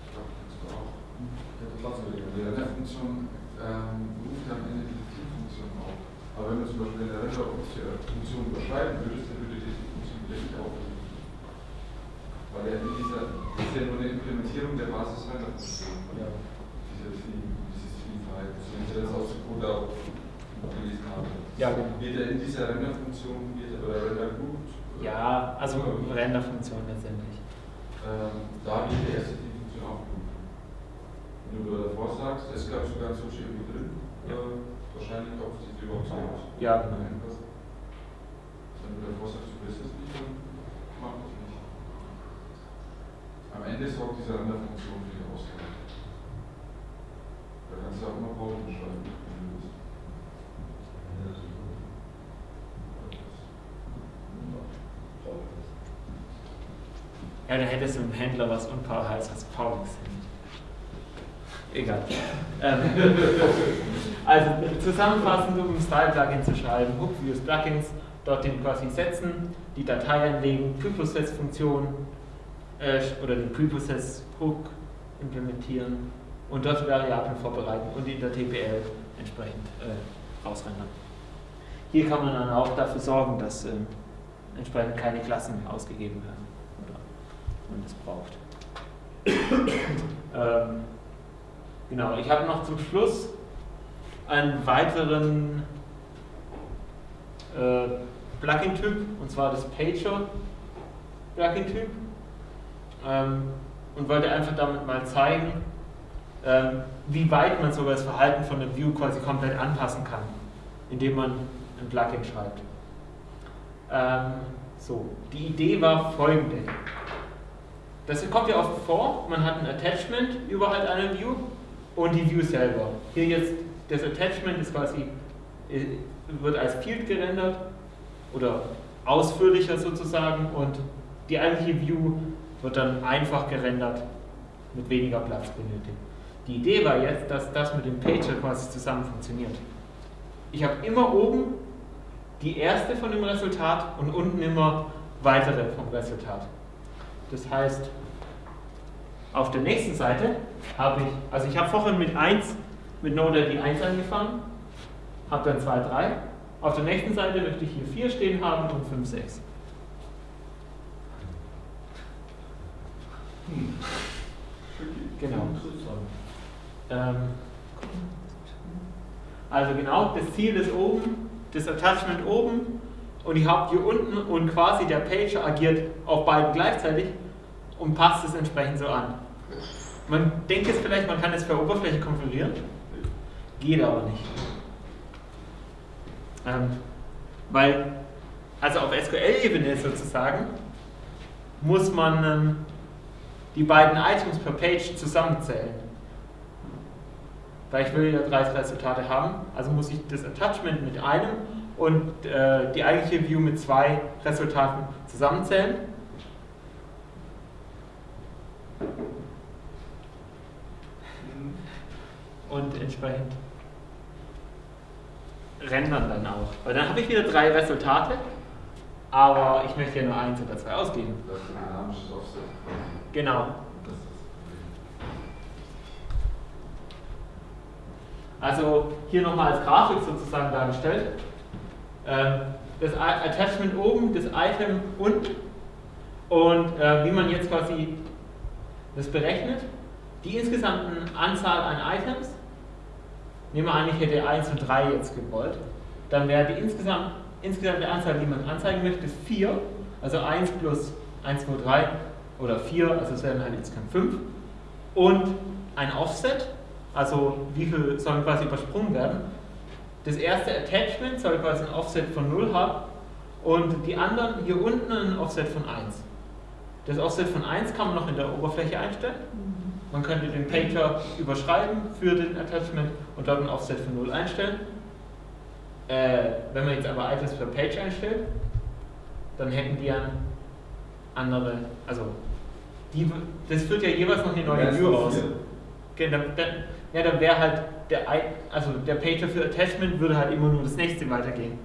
Ja, das lassen wir Die Renderfunktion ähm, ruft am Ende diese Zielfunktion auf. Aber wenn du zum Beispiel eine Renderfunktion überschreiben würdest, dann würde die Funktion wieder nicht aufrufen. Weil er in dieser, das ist ja nur eine Implementierung der Basis-Renderfunktion. Ja. Dieses Theme-Verhalten. Wenn ich das aus dem Code auch gelesen habe. Ja, genau. Wird er in dieser Renderfunktion, wird er, oder Render-Group, Ja, also Renderfunktion letztendlich. ähm, da wird die erste. Wenn du davor sagst, es gab sogar so irgendwie drin, Ja. äh, wahrscheinlich auch die überhaupt nicht. Ja, genau. Wenn du davor sagst, du willst es nicht, dann mach das nicht. Am Ende sorgt diese Renderfunktion für die Ausgabe. Da kannst du auch noch Pausen schreiben, wenn du willst. Ja, da hättest du im Händler was unpaar heißt als Paulix. Egal. Ähm, also zusammenfassend, um ein Style-Plugin zu schreiben, Hook Views Plugins, dort den quasi setzen, die Datei anlegen, Preprocess-Funktion äh, oder den Preprocess-Hook implementieren und dort Variablen vorbereiten und in der TPL entsprechend äh, ausrendern. Hier kann man dann auch dafür sorgen, dass äh, entsprechend keine Klassen ausgegeben werden oder man das braucht. ähm, genau, ich habe noch zum Schluss einen weiteren äh, Plugin-Typ, und zwar das Pager Plugin-Typ. Ähm, und wollte einfach damit mal zeigen, ähm, wie weit man sogar das Verhalten von der View quasi komplett anpassen kann, indem man ein Plugin schreibt. Ähm, so, die Idee war folgende. Das kommt ja oft vor, man hat ein Attachment überhalb einer View und die View selber. Hier jetzt, das Attachment ist quasi, äh, wird als Field gerendert oder ausführlicher sozusagen und die eigentliche View wird dann einfach gerendert mit weniger Platz benötigt. Die Idee war jetzt, dass das mit dem Pager quasi zusammen funktioniert. Ich habe immer oben die erste von dem Resultat und unten immer weitere vom Resultat. Das heißt, auf der nächsten Seite habe ich, also ich habe vorhin mit 1, mit Node die 1 angefangen, habe dann 2, 3. Auf der nächsten Seite möchte ich hier 4 stehen haben und 5, 6. Genau. Ähm, also genau, das Ziel ist oben, das Attachment oben und ich habe hier unten und quasi der Pager agiert auf beiden gleichzeitig und passt es entsprechend so an. Man denkt jetzt vielleicht, man kann es per Oberfläche konfigurieren, geht aber nicht. Ähm, weil, also auf SQL-Ebene sozusagen, muss man ähm, die beiden Items per Page zusammenzählen. Weil ich will ja 30 Resultate haben, also muss ich das Attachment mit einem und äh, die eigentliche View mit zwei Resultaten zusammenzählen. Und entsprechend rendern dann auch. Weil dann habe ich wieder drei Resultate, aber ich möchte ja nur eins oder zwei ausgeben. Das ist ein dynamisches Offset. Genau. Also hier nochmal als Grafik sozusagen dargestellt. Ähm, Das Attachment oben, das Item unten und äh, wie man jetzt quasi das berechnet. Die insgesamte Anzahl an Items, nehmen wir an, ich hätte 1 und 3 jetzt gewollt, dann wäre die insgesamt, insgesamte Anzahl, die man anzeigen möchte, 4. Also 1 plus 1, 2, 3 oder 4, also es wären halt insgesamt 5. Und ein Offset, also wie viel sollen quasi übersprungen werden. Das erste Attachment soll quasi ein Offset von 0 haben und die anderen hier unten ein Offset von 1. Das Offset von 1 kann man noch in der Oberfläche einstellen man könnte den Pager überschreiben für den Attachment und dort ein Offset von 0 einstellen. Äh, wenn man jetzt aber Items per Page einstellt, dann hätten die ein andere, also die, das führt ja jeweils noch eine neue View aus. Okay, dann, dann, ja, dann wäre halt der, also der Pager für Attachment würde halt immer nur das nächste weitergehen.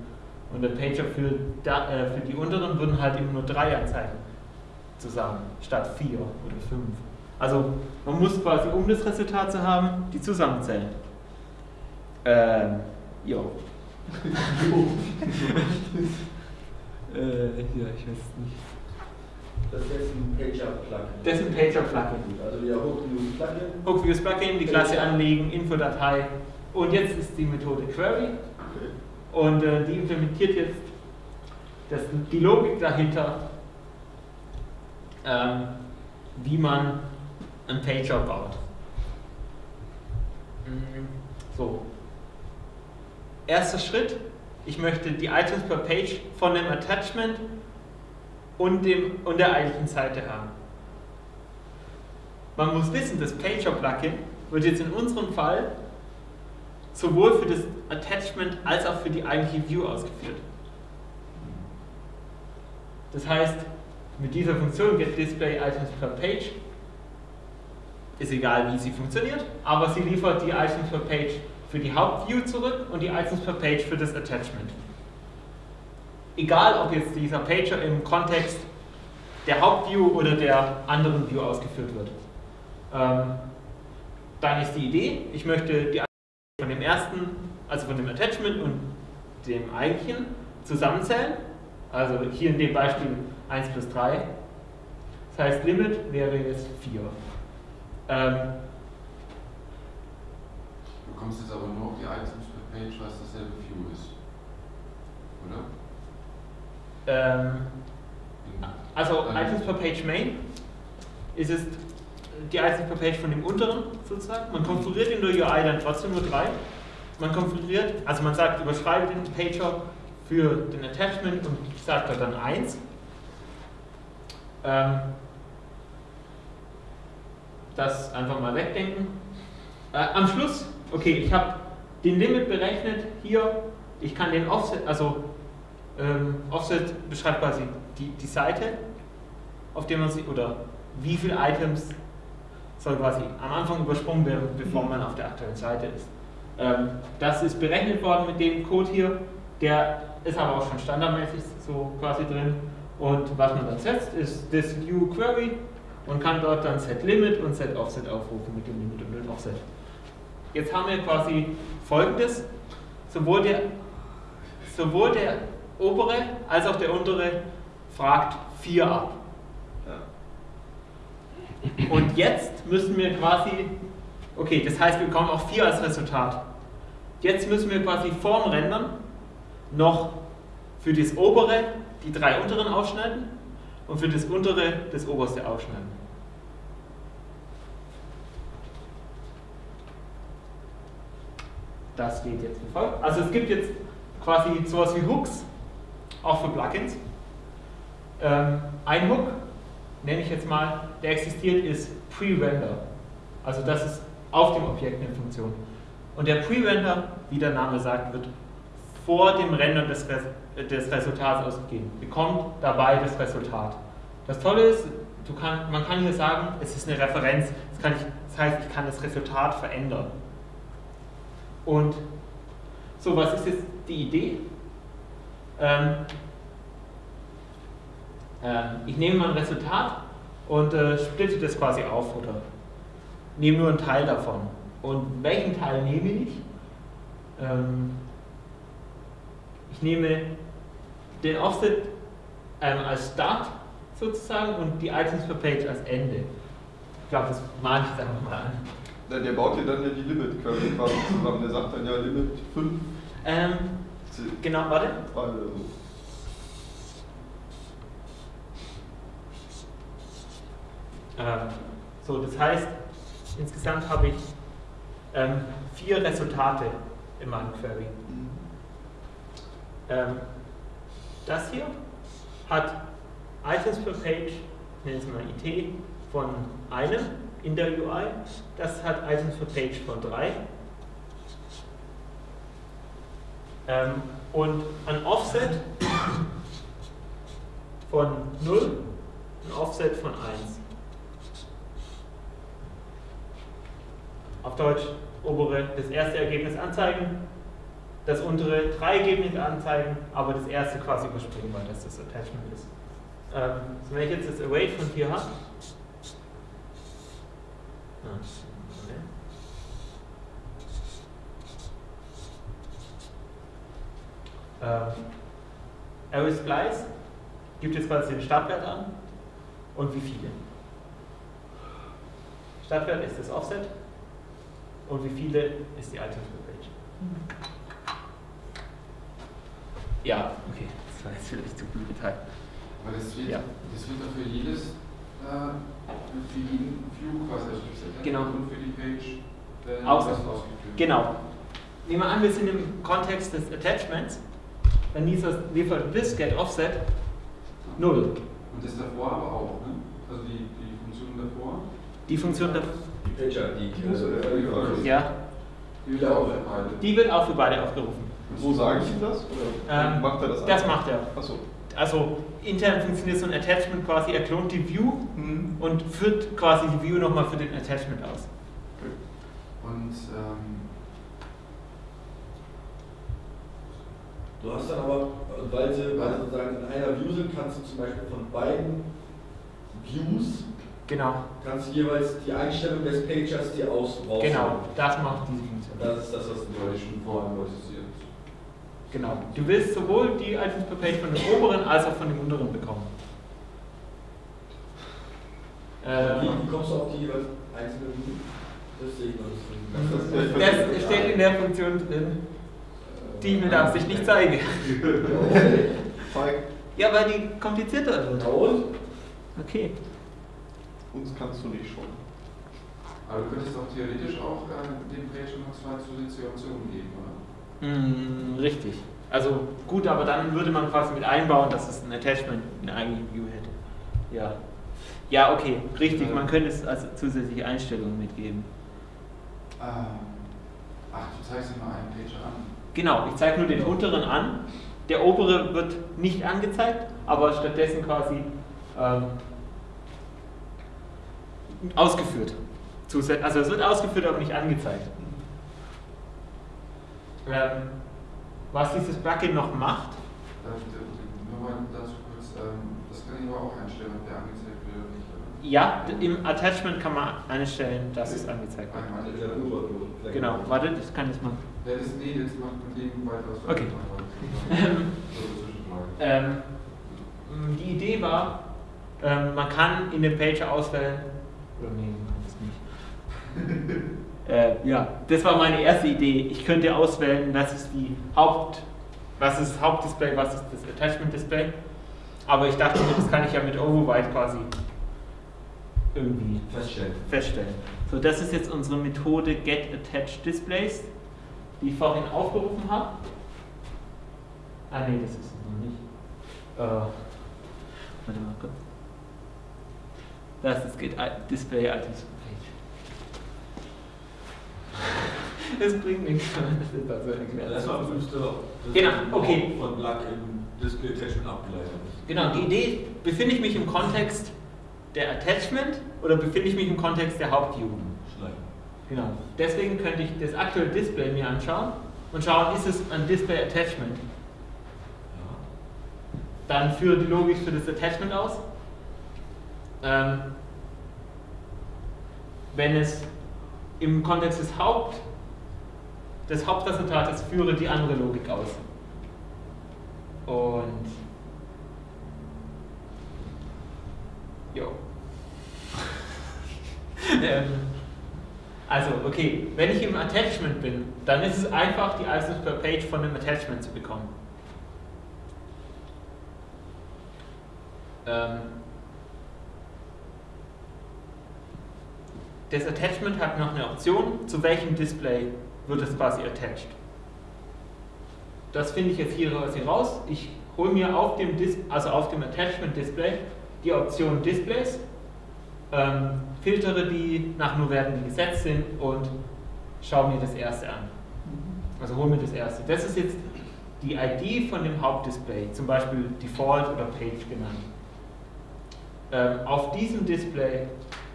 Und der Pager für, da, äh, für die unteren würden halt immer nur drei anzeigen. Zusammen, statt vier oder fünf. Also man muss quasi, um das Resultat zu haben, die zusammenzählen. Ähm, jo. äh, ja, ich weiß nicht. Das ist jetzt ein Pager-Plugin. Das ist ein Pager-Plugin. Also wieder Hook-Views-Plugin. Hook-Views-Plugin, die Klasse anlegen, Infodatei. Und jetzt ist die Methode Query. Und äh, die implementiert jetzt das, die Logik dahinter, ähm, wie man einen Pager baut. Mhm. So. Erster Schritt, ich möchte die Items per Page von dem Attachment und, dem, und der eigentlichen Seite haben. Man muss wissen, das Pager-Plugin wird jetzt in unserem Fall sowohl für das Attachment als auch für die eigentliche View ausgeführt. Das heißt, mit dieser Funktion getDisplayItems per Page ist egal, wie sie funktioniert, aber sie liefert die Items per Page für die Hauptview zurück und die Items per Page für das Attachment. Egal, ob jetzt dieser Pager im Kontext der Hauptview oder der anderen View ausgeführt wird. Ähm, dann ist die Idee, ich möchte die von dem ersten, also von dem Attachment und dem eigentlichen zusammenzählen. Also hier in dem Beispiel 1 plus 3. Das heißt, Limit wäre jetzt 4. Ähm, du kommst jetzt aber nur auf die Items per Page, weil es dasselbe View ist. Oder? Ähm, also Items per Page Main ist es die Items per Page von dem unteren sozusagen. Man konfiguriert in der UI dann trotzdem nur drei. Man konfiguriert, also man sagt, überschreibe den Pager für den Attachment und sagt da dann 1. Ähm, das einfach mal wegdenken. Äh, am Schluss, okay, ich habe den Limit berechnet hier. Ich kann den Offset, also ähm, Offset beschreibt quasi die, die Seite, auf der man sich, oder wie viele Items soll quasi am Anfang übersprungen werden, bevor man auf der aktuellen Seite ist. Ähm, das ist berechnet worden mit dem Code hier, der ist aber auch schon standardmäßig so quasi drin. Und was man dann setzt, ist das View Query und kann dort dann Set Limit und Set Offset aufrufen mit dem Limit und dem Offset. Jetzt haben wir quasi folgendes: sowohl der, sowohl der obere als auch der untere fragt 4 ab. Und jetzt müssen wir quasi, okay, das heißt, wir bekommen auch 4 als Resultat. Jetzt müssen wir quasi vorm Rendern noch für das obere die drei unteren ausschneiden und für das untere das oberste ausschneiden. Das geht jetzt wie folgt. Also es gibt jetzt quasi sowas wie Hooks, auch für Plugins. Ähm, ein Hook, nenne ich jetzt mal, der existiert, ist Pre-Render. Also das ist auf dem Objekt eine Funktion. Und der Pre-Render, wie der Name sagt, wird vor dem Rendern des, des Resultats ausgegeben. Bekommt dabei das Resultat. Das Tolle ist, kann, man kann hier sagen, es ist eine Referenz. Das, ich, das, heißt, ich kann das Resultat verändern. Und so, was ist jetzt die Idee? Ähm, äh, ich nehme mein Resultat und äh, splitte das quasi auf oder nehme nur einen Teil davon. Und welchen Teil nehme ich? Ähm, ich nehme den Offset ähm, als Start sozusagen und die Items per Page als Ende. Ich glaube, das male ich jetzt einfach mal an. Ja, der baut dir dann ja die Limit Curve quasi zusammen. Der sagt dann ja Limit 5. Ähm, genau, warte. Also. Ähm, so, das heißt, insgesamt habe ich ähm, vier Resultate in meinem Query. Ähm, das hier hat Items per Page, nennen es mal IT, von einem in der UI. Das hat Items per Page von 3. Ähm, und ein Offset von 0, ein Offset von 1. Auf Deutsch obere das erste Ergebnis anzeigen, das untere drei Ergebnisse anzeigen, aber das erste quasi überspringen, weil das das Attachment ist. Ähm, so wenn ich jetzt das Await von 4 habe, ähm, Array Splice gibt jetzt quasi den Startwert an und wie viele. Startwert ist das Offset und wie viele ist die per Page. Ja, okay, das war jetzt vielleicht zu viel Detail. Aber das wird, Ja. das wird doch für jedes, äh, für jeden View quasi erstellt. Genau. Und für die Page äh, Aus- ausgeführt. Genau. Nehmen wir an, wir sind im Kontext des Attachments, dann liefert liefert this get offset 0. Und das davor aber auch, ne? Also die, die Funktion davor, Die Funktion, da, Die Pager, die äh, ja, die wird auch für beide. die wird auch für beide aufgerufen. Wo sage ich ihm das? Oder Ähm, macht er das Das einfach? macht er. Achso. Also intern funktioniert so ein Attachment quasi, er klont die View Mhm. und führt quasi die View nochmal für den Attachment aus. Und ähm, Du hast dann aber, weil sie, weil sie sozusagen in einer View sind, kannst du zum Beispiel von beiden Views, Genau, kannst du jeweils die Einstellung des Pagers dir aus raussuchen. genau, das macht diese Funktion. Das ist das, was du ich schon vorhin prozessiert. Genau. Du willst sowohl die Items per Page von dem oberen als auch von dem unteren bekommen. Wie, Ähm, wie kommst du auf die einzelnen? Das sehe ich noch nicht. Das steht in der Funktion drin, die ich mit Absicht nicht zeige. Okay. Zeig, Ja, weil die komplizierter wird. Und? Okay. uns kannst du nicht schon. Aber du könntest auch theoretisch auch äh, dem Page noch zwei zusätzliche Optionen geben, oder? Mm, richtig. Also gut, aber dann würde man quasi mit einbauen, dass es ein Attachment eine eigene View hätte. Ja. Ja, okay, richtig. Man könnte es als zusätzliche Einstellungen mitgeben. Ähm, ach, du zeigst immer einen Page an. Genau, ich zeige nur den unteren an. Der obere wird nicht angezeigt, aber stattdessen quasi ähm, ausgeführt. Also es wird ausgeführt, aber nicht angezeigt. Ähm, was dieses Plugin noch macht, dir- Nur mal dazu kurz, ähm, das kann ich aber auch einstellen, ob der angezeigt wird oder nicht. Oder? ja, im Attachment kann man einstellen, dass es angezeigt wird. Der. Genau, warte, das kann ich mal. Ja, das, nee, das macht mit dem weiter was. Okay. Ähm, die Idee war, ähm, man kann in dem Pager auswählen, oder nee, man kann das nicht. äh, ja, das war meine erste Idee. Ich könnte auswählen, was ist die Haupt, was ist das Hauptdisplay, was ist das Attachment-Display. Aber ich dachte mir, das kann ich ja mit Override quasi irgendwie Feststellen. feststellen. So, das ist jetzt unsere Methode Get Attached Displays, die ich vorhin aufgerufen habe. Ah nee, das ist es noch nicht. Äh, warte mal kurz. Das ist Get Display Items Es bringt nichts, das erklärt. Erstmal prüfst du, dass Genau, okay. von Lack im Display Attachment abgeleitet ist. Genau, die Idee, befinde ich mich im Kontext der Attachment oder befinde ich mich im Kontext der Hauptview? Schneiden. Genau. Deswegen könnte ich das aktuelle Display mir anschauen und schauen, ist es ein Display Attachment? Ja. Dann führe die Logik für das Attachment aus. Ähm, wenn es im Kontext des Haupt des Hauptresultates führe die andere Logik aus. Und jo. ähm, also, okay, wenn ich im Attachment bin, dann ist es einfach, die Items per Page von dem Attachment zu bekommen. Ähm, das Attachment hat noch eine Option, zu welchem Display wird es quasi attached. Das finde ich jetzt hier quasi raus. Ich hole mir auf dem, Dis also auf dem Attachment Display die Option Displays ähm, filtere die nach nur Werten, die gesetzt sind und schaue mir das erste an. Also hol mir das erste. Das ist jetzt die ID von dem Hauptdisplay, zum Beispiel Default oder Page genannt. Ähm, auf diesem Display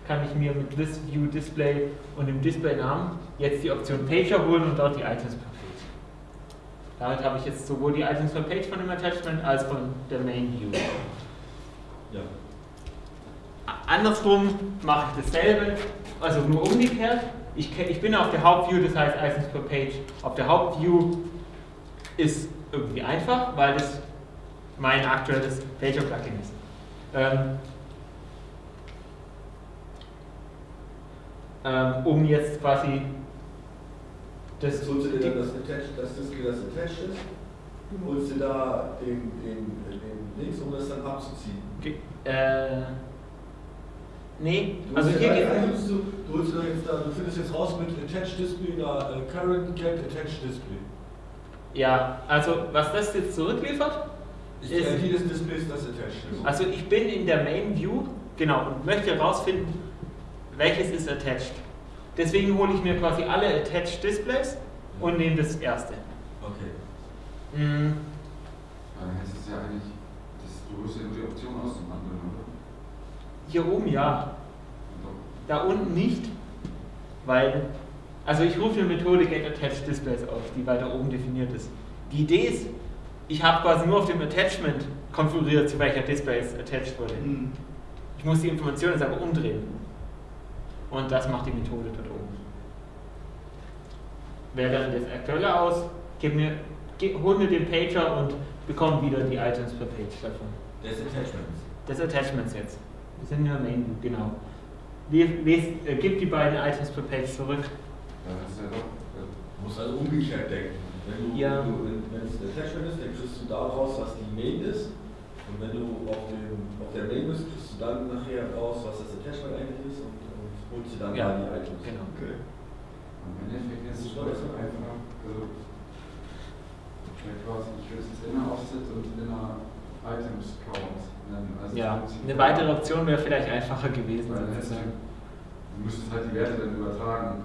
kann ich mir mit List View Display und dem Displaynamen jetzt die Option Pager holen und dort die Items per Page. Damit habe ich jetzt sowohl die Items per Page von dem Attachment als von der Main View. Ja. Andersrum mache ich dasselbe, also nur umgekehrt. Ich, ich bin auf der Hauptview, das heißt Items per Page. Auf der Hauptview ist irgendwie einfach, weil das mein aktuelles Pager-Plugin ist. Ähm, ähm, um jetzt quasi das, holst du dir dann das, Attach, das Display, das attached ist, holst dir da den, den, den Links, um das dann abzuziehen. Ge- äh, nee, Du also hier geht holst du, du holst dir da jetzt da, du findest jetzt raus mit Attached Display, da äh, Current Get Attached Display. Ja, also was das jetzt zurückliefert, Ist ist, die des Displays das Attached ist. also ich bin in der Main View, genau, und möchte herausfinden, welches ist attached. Deswegen hole ich mir quasi alle attached Displays und nehme das erste. Okay. Mm, Dann heißt es ja eigentlich, dass du holst ja nur die Option aus dem anderen, oder? Hier oben ja, da unten nicht, weil, also ich rufe eine Methode Get Attached Displays auf, die weiter oben definiert ist. Die Idee ist, ich habe quasi nur auf dem Attachment konfiguriert, zu welcher Displays attached wurde. Mhm. Ich muss die Information jetzt aber umdrehen. Und das macht die Methode dort oben. Wähle dann das aktuelle aus, gib mir, hol mir den Pager und bekomme wieder die Items per Page davon. Des Attachments. Des Attachments jetzt. Wir sind in der Main View, genau. Les, les, äh, gib die beiden Items per Page zurück. Ja, das ist ja Du musst also umgekehrt denken. Wenn du, Ja. du, wenn, es ein Attachment ist, dann kriegst du daraus, was die Main ist. Und wenn du auf, dem, auf der Main bist, kriegst du dann nachher raus, was das Attachment eigentlich ist holst dir dann Ja, da die Items. genau. Okay. Im Endeffekt ist es ist schon einfach, also, ja, quasi, ich will es jetzt inner Offset und inner Items Count nennen. Also Ja, eine weitere Option wäre vielleicht einfacher gewesen, Weil sozusagen. du, du müsstest halt die Werte dann übertragen.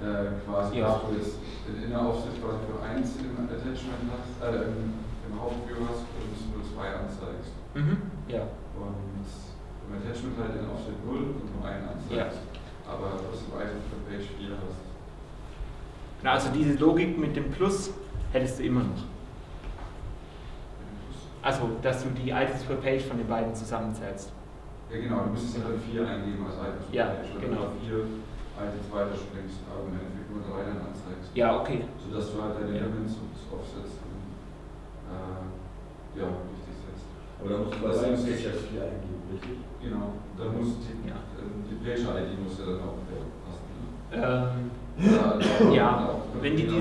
Äh, quasi, Ja. dass du jetzt den Inner Offset quasi für 1 im Attachment hast, äh, im, im Hauptview hast und nur 2 anzeigst. Mhm. Ja. Und im Attachment halt den Offset 0 und nur 1 anzeigst. Aber trotzdem Item für Page 4 hast. Na, also diese Logik mit dem Plus hättest du immer noch. Also, dass du die Items per Page von den beiden zusammenzählst. Ja genau, du müsstest ja dann 4 eingeben als Items für Ja, Page. Wenn genau. du 4 Items weiterspringst, aber im Endeffekt nur 3 dann anzeigst. Ja, okay. Sodass du halt deine Ja. Elements Offsets und, äh, ja, setzt. Aber da musst du bei ja viel eingeben, richtig? Genau, dann muss die, Ja. äh, die Page-ID muss ja dann auch äh, passen. Ne? Ähm, Da- da- Ja, auch, wenn die ja,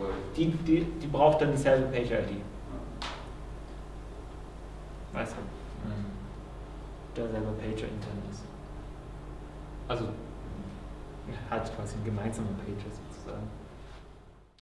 läuft. die, die, die braucht dann dieselbe Page-ID. Weißt du? Mhm. Der selber Pager intern ist. Also, hat quasi ein gemeinsamer Pager sozusagen.